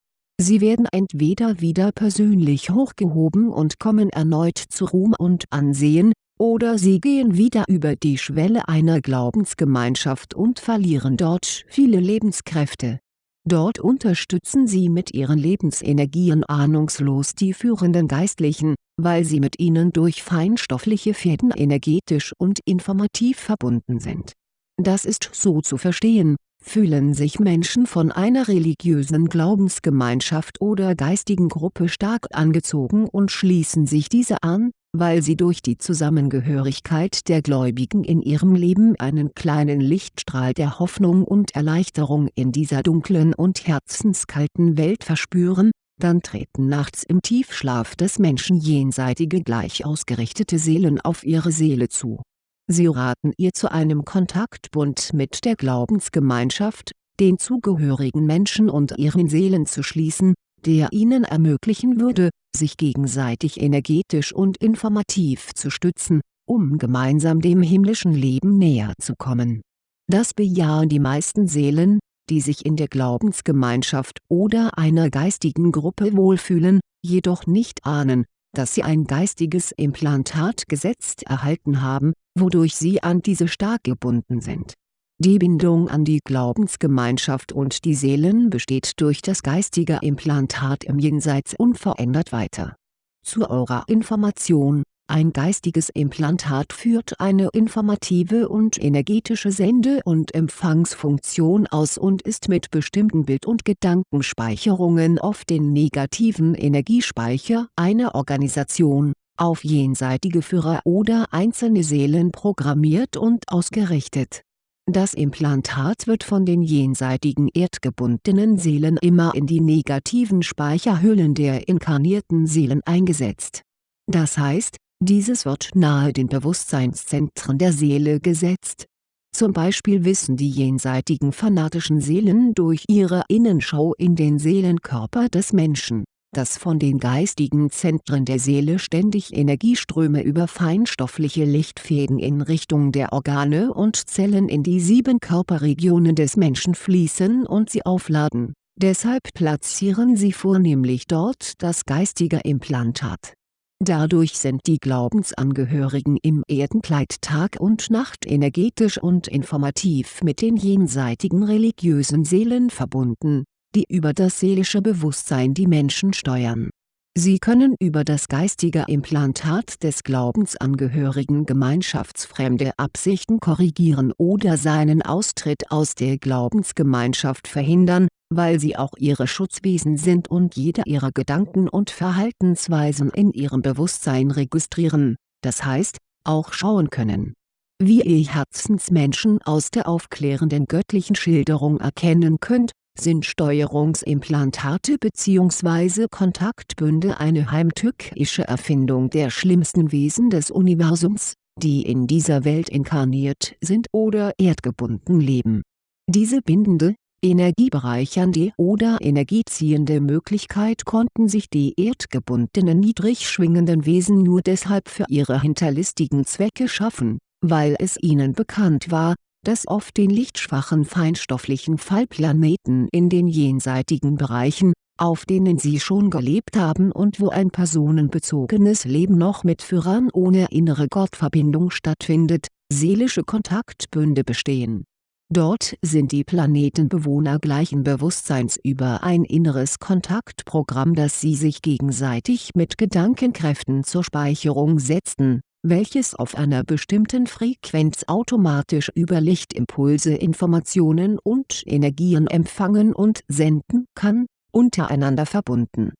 Sie werden entweder wieder persönlich hochgehoben und kommen erneut zu Ruhm und Ansehen, oder sie gehen wieder über die Schwelle einer Glaubensgemeinschaft und verlieren dort viele Lebenskräfte Dort unterstützen sie mit ihren Lebensenergien ahnungslos die führenden Geistlichen, weil sie mit ihnen durch feinstoffliche Fäden energetisch und informativ verbunden sind. Das ist so zu verstehen, fühlen sich Menschen von einer religiösen Glaubensgemeinschaft oder geistigen Gruppe stark angezogen und schließen sich diese an, weil sie durch die Zusammengehörigkeit der Gläubigen in ihrem Leben einen kleinen Lichtstrahl der Hoffnung und Erleichterung in dieser dunklen und herzenskalten Welt verspüren, dann treten nachts im Tiefschlaf des Menschen jenseitige gleich ausgerichtete Seelen auf ihre Seele zu. Sie raten ihr zu einem Kontaktbund mit der Glaubensgemeinschaft, den zugehörigen Menschen und ihren Seelen zu schließen, der ihnen ermöglichen würde, sich gegenseitig energetisch und informativ zu stützen, um gemeinsam dem himmlischen Leben näher zu kommen. Das bejahen die meisten Seelen, die sich in der Glaubensgemeinschaft oder einer geistigen Gruppe wohlfühlen, jedoch nicht ahnen, dass sie ein geistiges Implantat gesetzt erhalten haben, wodurch sie an diese stark gebunden sind die Bindung an die Glaubensgemeinschaft und die Seelen besteht durch das geistige Implantat im Jenseits unverändert weiter. Zu eurer Information, Ein geistiges Implantat führt eine informative und energetische Sende- und Empfangsfunktion aus und ist mit bestimmten Bild- und Gedankenspeicherungen auf den negativen Energiespeicher einer Organisation, auf jenseitige Führer oder einzelne Seelen programmiert und ausgerichtet. Das Implantat wird von den jenseitigen erdgebundenen Seelen immer in die negativen Speicherhüllen der inkarnierten Seelen eingesetzt. Das heißt, dieses wird nahe den Bewusstseinszentren der Seele gesetzt. Zum Beispiel wissen die jenseitigen fanatischen Seelen durch ihre Innenschau in den Seelenkörper des Menschen, dass von den geistigen Zentren der Seele ständig Energieströme über feinstoffliche Lichtfäden in Richtung der Organe und Zellen in die sieben Körperregionen des Menschen fließen und sie aufladen, deshalb platzieren sie vornehmlich dort das geistige Implantat Dadurch sind die Glaubensangehörigen im Erdenkleid Tag und Nacht energetisch und informativ mit den jenseitigen religiösen Seelen verbunden, die über das seelische Bewusstsein die Menschen steuern. Sie können über das geistige Implantat des Glaubensangehörigen gemeinschaftsfremde Absichten korrigieren oder seinen Austritt aus der Glaubensgemeinschaft verhindern weil sie auch ihre Schutzwesen sind und jede ihrer Gedanken und Verhaltensweisen in ihrem Bewusstsein registrieren, das heißt, auch schauen können. Wie ihr Herzensmenschen aus der aufklärenden göttlichen Schilderung erkennen könnt, sind Steuerungsimplantate bzw. Kontaktbünde eine heimtückische Erfindung der schlimmsten Wesen des Universums, die in dieser Welt inkarniert sind oder erdgebunden leben. Diese bindende, energiebereichernde oder energieziehende Möglichkeit konnten sich die erdgebundenen niedrig schwingenden Wesen nur deshalb für ihre hinterlistigen Zwecke schaffen, weil es ihnen bekannt war, dass auf den lichtschwachen feinstofflichen Fallplaneten in den jenseitigen Bereichen, auf denen sie schon gelebt haben und wo ein personenbezogenes Leben noch mit Führern ohne innere Gottverbindung stattfindet, seelische Kontaktbünde bestehen. Dort sind die Planetenbewohner gleichen Bewusstseins über ein inneres Kontaktprogramm das sie sich gegenseitig mit Gedankenkräften zur Speicherung setzten, welches auf einer bestimmten Frequenz automatisch über Lichtimpulse Informationen und Energien empfangen und senden kann, untereinander verbunden.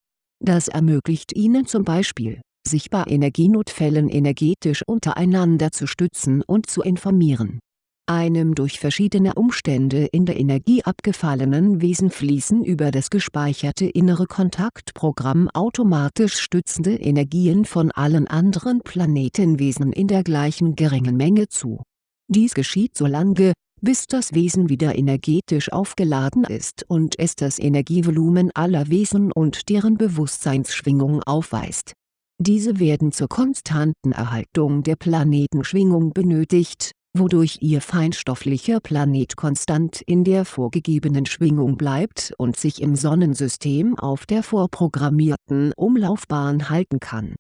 Das ermöglicht ihnen zum Beispiel, sich bei Energienotfällen energetisch untereinander zu stützen und zu informieren einem durch verschiedene Umstände in der Energie abgefallenen Wesen fließen über das gespeicherte innere Kontaktprogramm automatisch stützende Energien von allen anderen Planetenwesen in der gleichen geringen Menge zu. Dies geschieht so lange, bis das Wesen wieder energetisch aufgeladen ist und es das Energievolumen aller Wesen und deren Bewusstseinsschwingung aufweist. Diese werden zur konstanten Erhaltung der Planetenschwingung benötigt wodurch ihr feinstofflicher Planet konstant in der vorgegebenen Schwingung bleibt und sich im Sonnensystem auf der vorprogrammierten Umlaufbahn halten kann.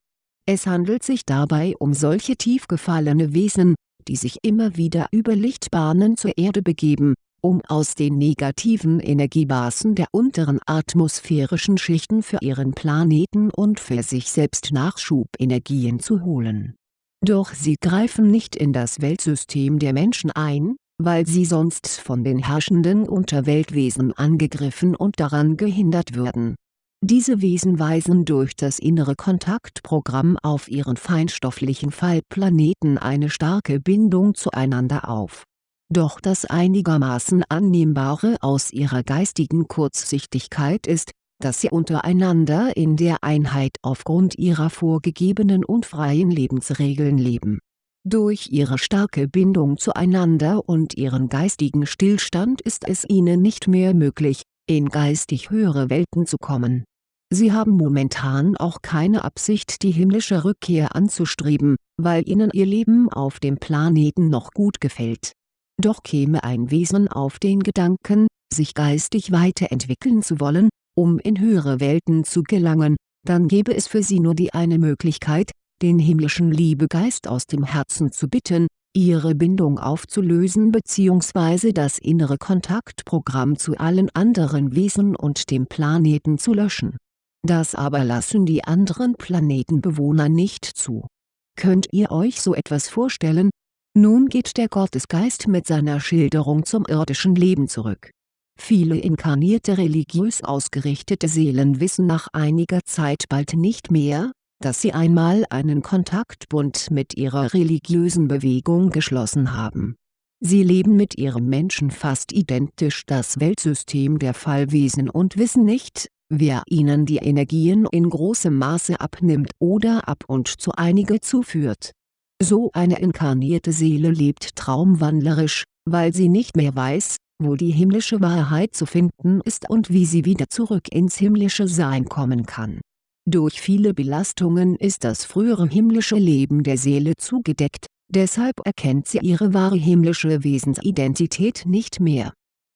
Es handelt sich dabei um solche tief gefallene Wesen, die sich immer wieder über Lichtbahnen zur Erde begeben, um aus den negativen Energiebasen der unteren atmosphärischen Schichten für ihren Planeten und für sich selbst Nachschubenergien zu holen doch sie greifen nicht in das Weltsystem der Menschen ein, weil sie sonst von den herrschenden Unterweltwesen angegriffen und daran gehindert würden. Diese Wesen weisen durch das innere Kontaktprogramm auf ihren feinstofflichen Fallplaneten eine starke Bindung zueinander auf. Doch das einigermaßen Annehmbare aus ihrer geistigen Kurzsichtigkeit ist, dass sie untereinander in der Einheit aufgrund ihrer vorgegebenen und freien Lebensregeln leben. Durch ihre starke Bindung zueinander und ihren geistigen Stillstand ist es ihnen nicht mehr möglich, in geistig höhere Welten zu kommen. Sie haben momentan auch keine Absicht die himmlische Rückkehr anzustreben, weil ihnen ihr Leben auf dem Planeten noch gut gefällt. Doch käme ein Wesen auf den Gedanken, sich geistig weiterentwickeln zu wollen, um in höhere Welten zu gelangen, dann gäbe es für sie nur die eine Möglichkeit, den himmlischen Liebegeist aus dem Herzen zu bitten, ihre Bindung aufzulösen bzw. das innere Kontaktprogramm zu allen anderen Wesen und dem Planeten zu löschen. Das aber lassen die anderen Planetenbewohner nicht zu Könnt ihr euch so etwas vorstellen? Nun geht der Gottesgeist mit seiner Schilderung zum irdischen Leben zurück. Viele inkarnierte religiös ausgerichtete Seelen wissen nach einiger Zeit bald nicht mehr, dass sie einmal einen Kontaktbund mit ihrer religiösen Bewegung geschlossen haben. Sie leben mit ihrem Menschen fast identisch das Weltsystem der Fallwesen und wissen nicht, wer ihnen die Energien in großem Maße abnimmt oder ab und zu einige zuführt. So eine inkarnierte Seele lebt traumwandlerisch, weil sie nicht mehr weiß, wo die himmlische Wahrheit zu finden ist und wie sie wieder zurück ins himmlische Sein kommen kann. Durch viele Belastungen ist das frühere himmlische Leben der Seele zugedeckt, deshalb erkennt sie ihre wahre himmlische Wesensidentität nicht mehr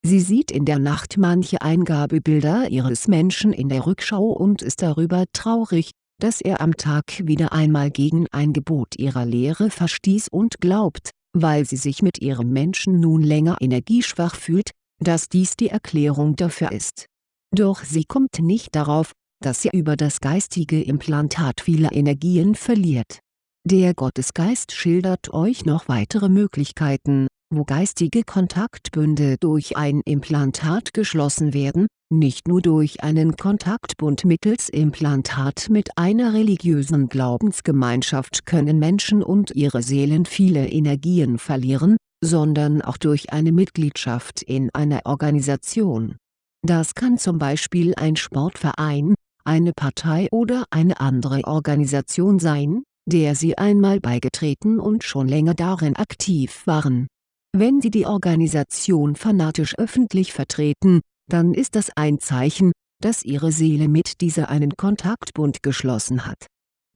Sie sieht in der Nacht manche Eingabebilder ihres Menschen in der Rückschau und ist darüber traurig, dass er am Tag wieder einmal gegen ein Gebot ihrer Lehre verstieß und glaubt, weil sie sich mit ihrem Menschen nun länger energieschwach fühlt, dass dies die Erklärung dafür ist. Doch sie kommt nicht darauf, dass sie über das geistige Implantat viele Energien verliert. Der Gottesgeist schildert euch noch weitere Möglichkeiten, wo geistige Kontaktbünde durch ein Implantat geschlossen werden, nicht nur durch einen Kontaktbund mittels Implantat mit einer religiösen Glaubensgemeinschaft können Menschen und ihre Seelen viele Energien verlieren, sondern auch durch eine Mitgliedschaft in einer Organisation. Das kann zum Beispiel ein Sportverein, eine Partei oder eine andere Organisation sein, der sie einmal beigetreten und schon länger darin aktiv waren wenn Sie die Organisation fanatisch öffentlich vertreten, dann ist das ein Zeichen, dass Ihre Seele mit dieser einen Kontaktbund geschlossen hat.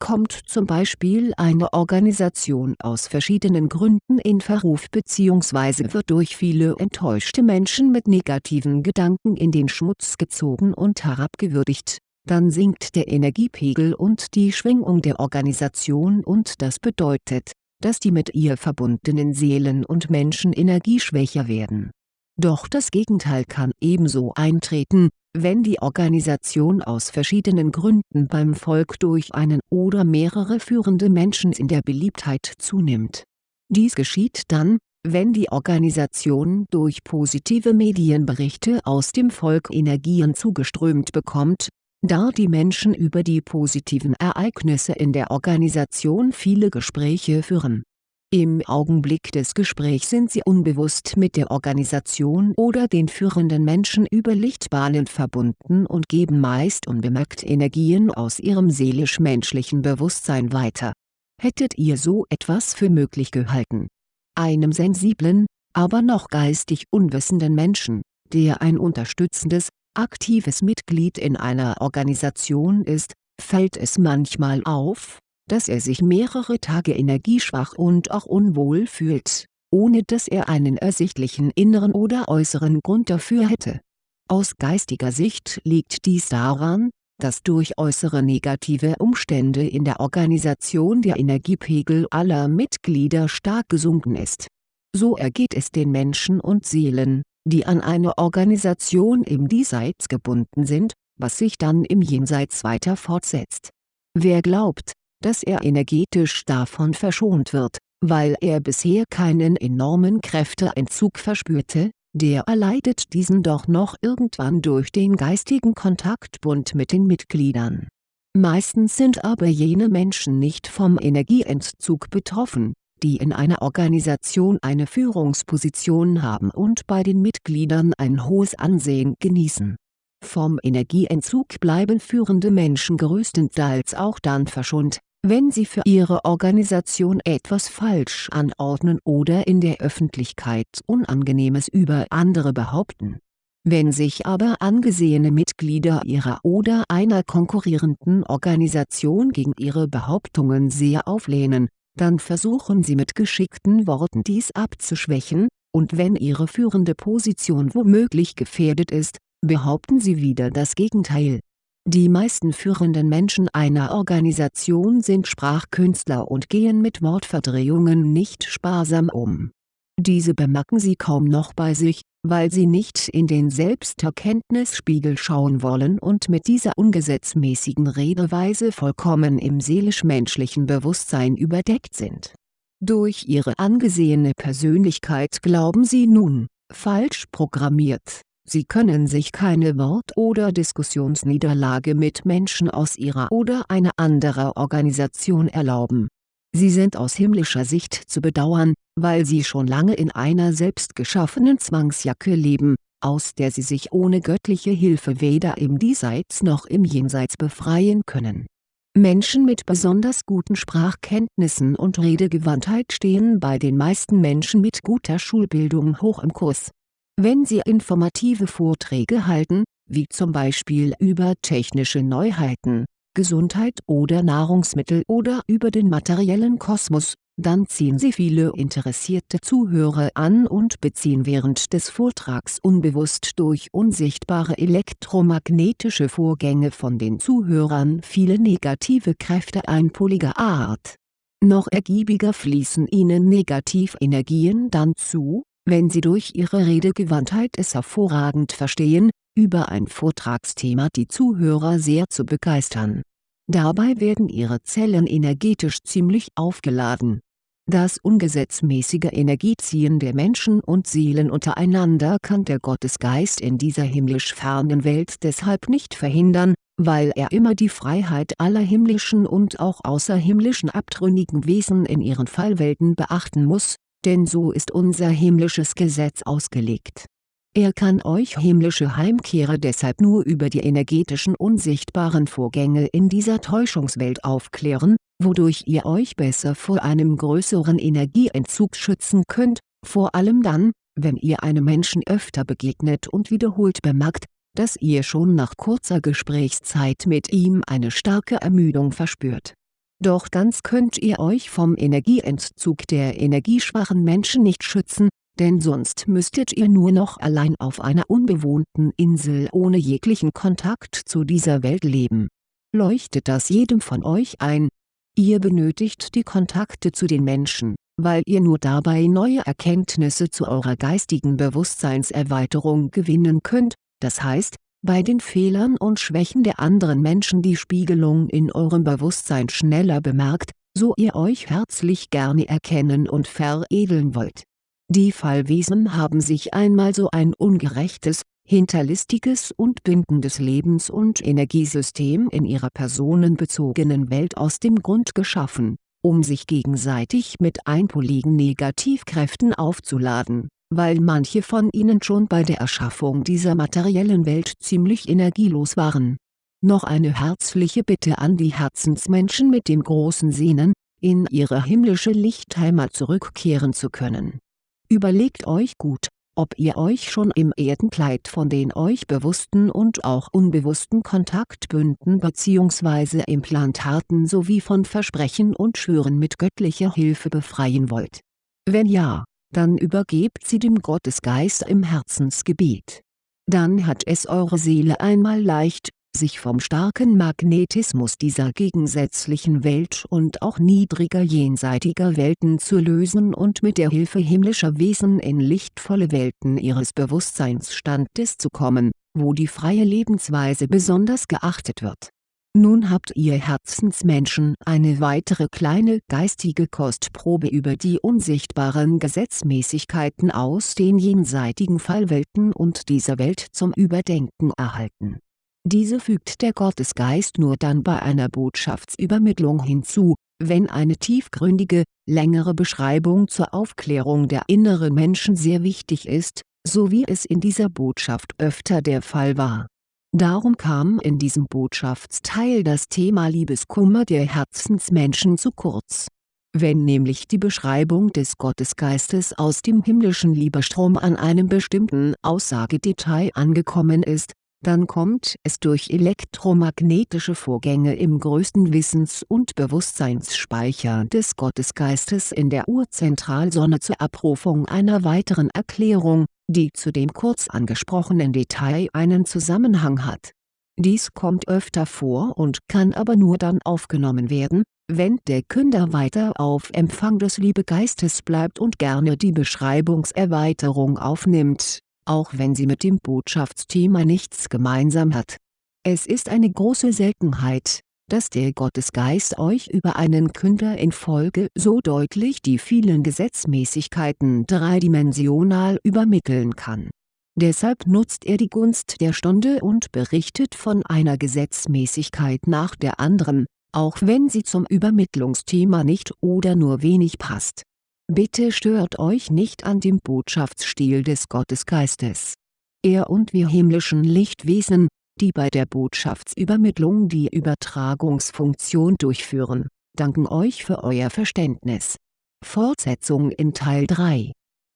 Kommt zum Beispiel eine Organisation aus verschiedenen Gründen in Verruf bzw. wird durch viele enttäuschte Menschen mit negativen Gedanken in den Schmutz gezogen und herabgewürdigt, dann sinkt der Energiepegel und die Schwingung der Organisation und das bedeutet, dass die mit ihr verbundenen Seelen und Menschen energieschwächer werden. Doch das Gegenteil kann ebenso eintreten, wenn die Organisation aus verschiedenen Gründen beim Volk durch einen oder mehrere führende Menschen in der Beliebtheit zunimmt. Dies geschieht dann, wenn die Organisation durch positive Medienberichte aus dem Volk Energien zugeströmt bekommt, da die Menschen über die positiven Ereignisse in der Organisation viele Gespräche führen. Im Augenblick des Gesprächs sind sie unbewusst mit der Organisation oder den führenden Menschen über Lichtbahnen verbunden und geben meist unbemerkt Energien aus ihrem seelisch-menschlichen Bewusstsein weiter. Hättet ihr so etwas für möglich gehalten? Einem sensiblen, aber noch geistig unwissenden Menschen, der ein unterstützendes, aktives Mitglied in einer Organisation ist, fällt es manchmal auf, dass er sich mehrere Tage energieschwach und auch unwohl fühlt, ohne dass er einen ersichtlichen inneren oder äußeren Grund dafür hätte. Aus geistiger Sicht liegt dies daran, dass durch äußere negative Umstände in der Organisation der Energiepegel aller Mitglieder stark gesunken ist. So ergeht es den Menschen und Seelen, die an eine Organisation im Diesseits gebunden sind, was sich dann im Jenseits weiter fortsetzt. Wer glaubt, dass er energetisch davon verschont wird, weil er bisher keinen enormen Kräfteentzug verspürte, der erleidet diesen doch noch irgendwann durch den geistigen Kontaktbund mit den Mitgliedern. Meistens sind aber jene Menschen nicht vom Energieentzug betroffen, die in einer Organisation eine Führungsposition haben und bei den Mitgliedern ein hohes Ansehen genießen. Vom Energieentzug bleiben führende Menschen größtenteils auch dann verschont, wenn sie für ihre Organisation etwas falsch anordnen oder in der Öffentlichkeit Unangenehmes über andere behaupten. Wenn sich aber angesehene Mitglieder ihrer oder einer konkurrierenden Organisation gegen ihre Behauptungen sehr auflehnen, dann versuchen sie mit geschickten Worten dies abzuschwächen, und wenn ihre führende Position womöglich gefährdet ist, behaupten sie wieder das Gegenteil. Die meisten führenden Menschen einer Organisation sind Sprachkünstler und gehen mit Wortverdrehungen nicht sparsam um. Diese bemerken sie kaum noch bei sich, weil sie nicht in den Selbsterkenntnisspiegel schauen wollen und mit dieser ungesetzmäßigen Redeweise vollkommen im seelisch-menschlichen Bewusstsein überdeckt sind. Durch ihre angesehene Persönlichkeit glauben sie nun, falsch programmiert, sie können sich keine Wort- oder Diskussionsniederlage mit Menschen aus ihrer oder einer anderen Organisation erlauben. Sie sind aus himmlischer Sicht zu bedauern, weil sie schon lange in einer selbstgeschaffenen Zwangsjacke leben, aus der sie sich ohne göttliche Hilfe weder im Diesseits noch im Jenseits befreien können. Menschen mit besonders guten Sprachkenntnissen und Redegewandtheit stehen bei den meisten Menschen mit guter Schulbildung hoch im Kurs. Wenn sie informative Vorträge halten, wie zum Beispiel über technische Neuheiten, Gesundheit oder Nahrungsmittel oder über den materiellen Kosmos, dann ziehen sie viele interessierte Zuhörer an und beziehen während des Vortrags unbewusst durch unsichtbare elektromagnetische Vorgänge von den Zuhörern viele negative Kräfte einpoliger Art. Noch ergiebiger fließen ihnen Negativenergien dann zu, wenn sie durch ihre Redegewandtheit es hervorragend verstehen, über ein Vortragsthema die Zuhörer sehr zu begeistern. Dabei werden ihre Zellen energetisch ziemlich aufgeladen das ungesetzmäßige Energieziehen der Menschen und Seelen untereinander kann der Gottesgeist in dieser himmlisch fernen Welt deshalb nicht verhindern, weil er immer die Freiheit aller himmlischen und auch außerhimmlischen abtrünnigen Wesen in ihren Fallwelten beachten muss, denn so ist unser himmlisches Gesetz ausgelegt er kann euch himmlische Heimkehrer deshalb nur über die energetischen unsichtbaren Vorgänge in dieser Täuschungswelt aufklären, wodurch ihr euch besser vor einem größeren Energieentzug schützen könnt, vor allem dann, wenn ihr einem Menschen öfter begegnet und wiederholt bemerkt, dass ihr schon nach kurzer Gesprächszeit mit ihm eine starke Ermüdung verspürt. Doch ganz könnt ihr euch vom Energieentzug der energieschwachen Menschen nicht schützen, denn sonst müsstet ihr nur noch allein auf einer unbewohnten Insel ohne jeglichen Kontakt zu dieser Welt leben. Leuchtet das jedem von euch ein? Ihr benötigt die Kontakte zu den Menschen, weil ihr nur dabei neue Erkenntnisse zu eurer geistigen Bewusstseinserweiterung gewinnen könnt, das heißt, bei den Fehlern und Schwächen der anderen Menschen die Spiegelung in eurem Bewusstsein schneller bemerkt, so ihr euch herzlich gerne erkennen und veredeln wollt die Fallwesen haben sich einmal so ein ungerechtes, hinterlistiges und bindendes Lebens- und Energiesystem in ihrer personenbezogenen Welt aus dem Grund geschaffen, um sich gegenseitig mit einpoligen Negativkräften aufzuladen, weil manche von ihnen schon bei der Erschaffung dieser materiellen Welt ziemlich energielos waren. Noch eine herzliche Bitte an die Herzensmenschen mit dem großen Sehnen, in ihre himmlische Lichtheimat zurückkehren zu können Überlegt euch gut, ob ihr euch schon im Erdenkleid von den euch bewussten und auch unbewussten Kontaktbünden bzw. Implantaten sowie von Versprechen und Schwüren mit göttlicher Hilfe befreien wollt. Wenn ja, dann übergebt sie dem Gottesgeist im Herzensgebet. Dann hat es eure Seele einmal leicht, sich vom starken Magnetismus dieser gegensätzlichen Welt und auch niedriger jenseitiger Welten zu lösen und mit der Hilfe himmlischer Wesen in lichtvolle Welten ihres Bewusstseinsstandes zu kommen, wo die freie Lebensweise besonders geachtet wird. Nun habt ihr Herzensmenschen eine weitere kleine geistige Kostprobe über die unsichtbaren Gesetzmäßigkeiten aus den jenseitigen Fallwelten und dieser Welt zum Überdenken erhalten diese fügt der Gottesgeist nur dann bei einer Botschaftsübermittlung hinzu, wenn eine tiefgründige, längere Beschreibung zur Aufklärung der inneren Menschen sehr wichtig ist, so wie es in dieser Botschaft öfter der Fall war. Darum kam in diesem Botschaftsteil das Thema Liebeskummer der Herzensmenschen zu kurz. Wenn nämlich die Beschreibung des Gottesgeistes aus dem himmlischen Liebestrom an einem bestimmten Aussagedetail angekommen ist, dann kommt es durch elektromagnetische Vorgänge im größten Wissens- und Bewusstseinsspeicher des Gottesgeistes in der Urzentralsonne zur Abrufung einer weiteren Erklärung, die zu dem kurz angesprochenen Detail einen Zusammenhang hat. Dies kommt öfter vor und kann aber nur dann aufgenommen werden, wenn der Künder weiter auf Empfang des Liebegeistes bleibt und gerne die Beschreibungserweiterung aufnimmt auch wenn sie mit dem Botschaftsthema nichts gemeinsam hat. Es ist eine große Seltenheit, dass der Gottesgeist euch über einen Künder in Folge so deutlich die vielen Gesetzmäßigkeiten dreidimensional übermitteln kann. Deshalb nutzt er die Gunst der Stunde und berichtet von einer Gesetzmäßigkeit nach der anderen, auch wenn sie zum Übermittlungsthema nicht oder nur wenig passt. Bitte stört euch nicht an dem Botschaftsstil des Gottesgeistes. Er und wir himmlischen Lichtwesen, die bei der Botschaftsübermittlung die Übertragungsfunktion durchführen, danken euch für euer Verständnis. Fortsetzung in Teil 3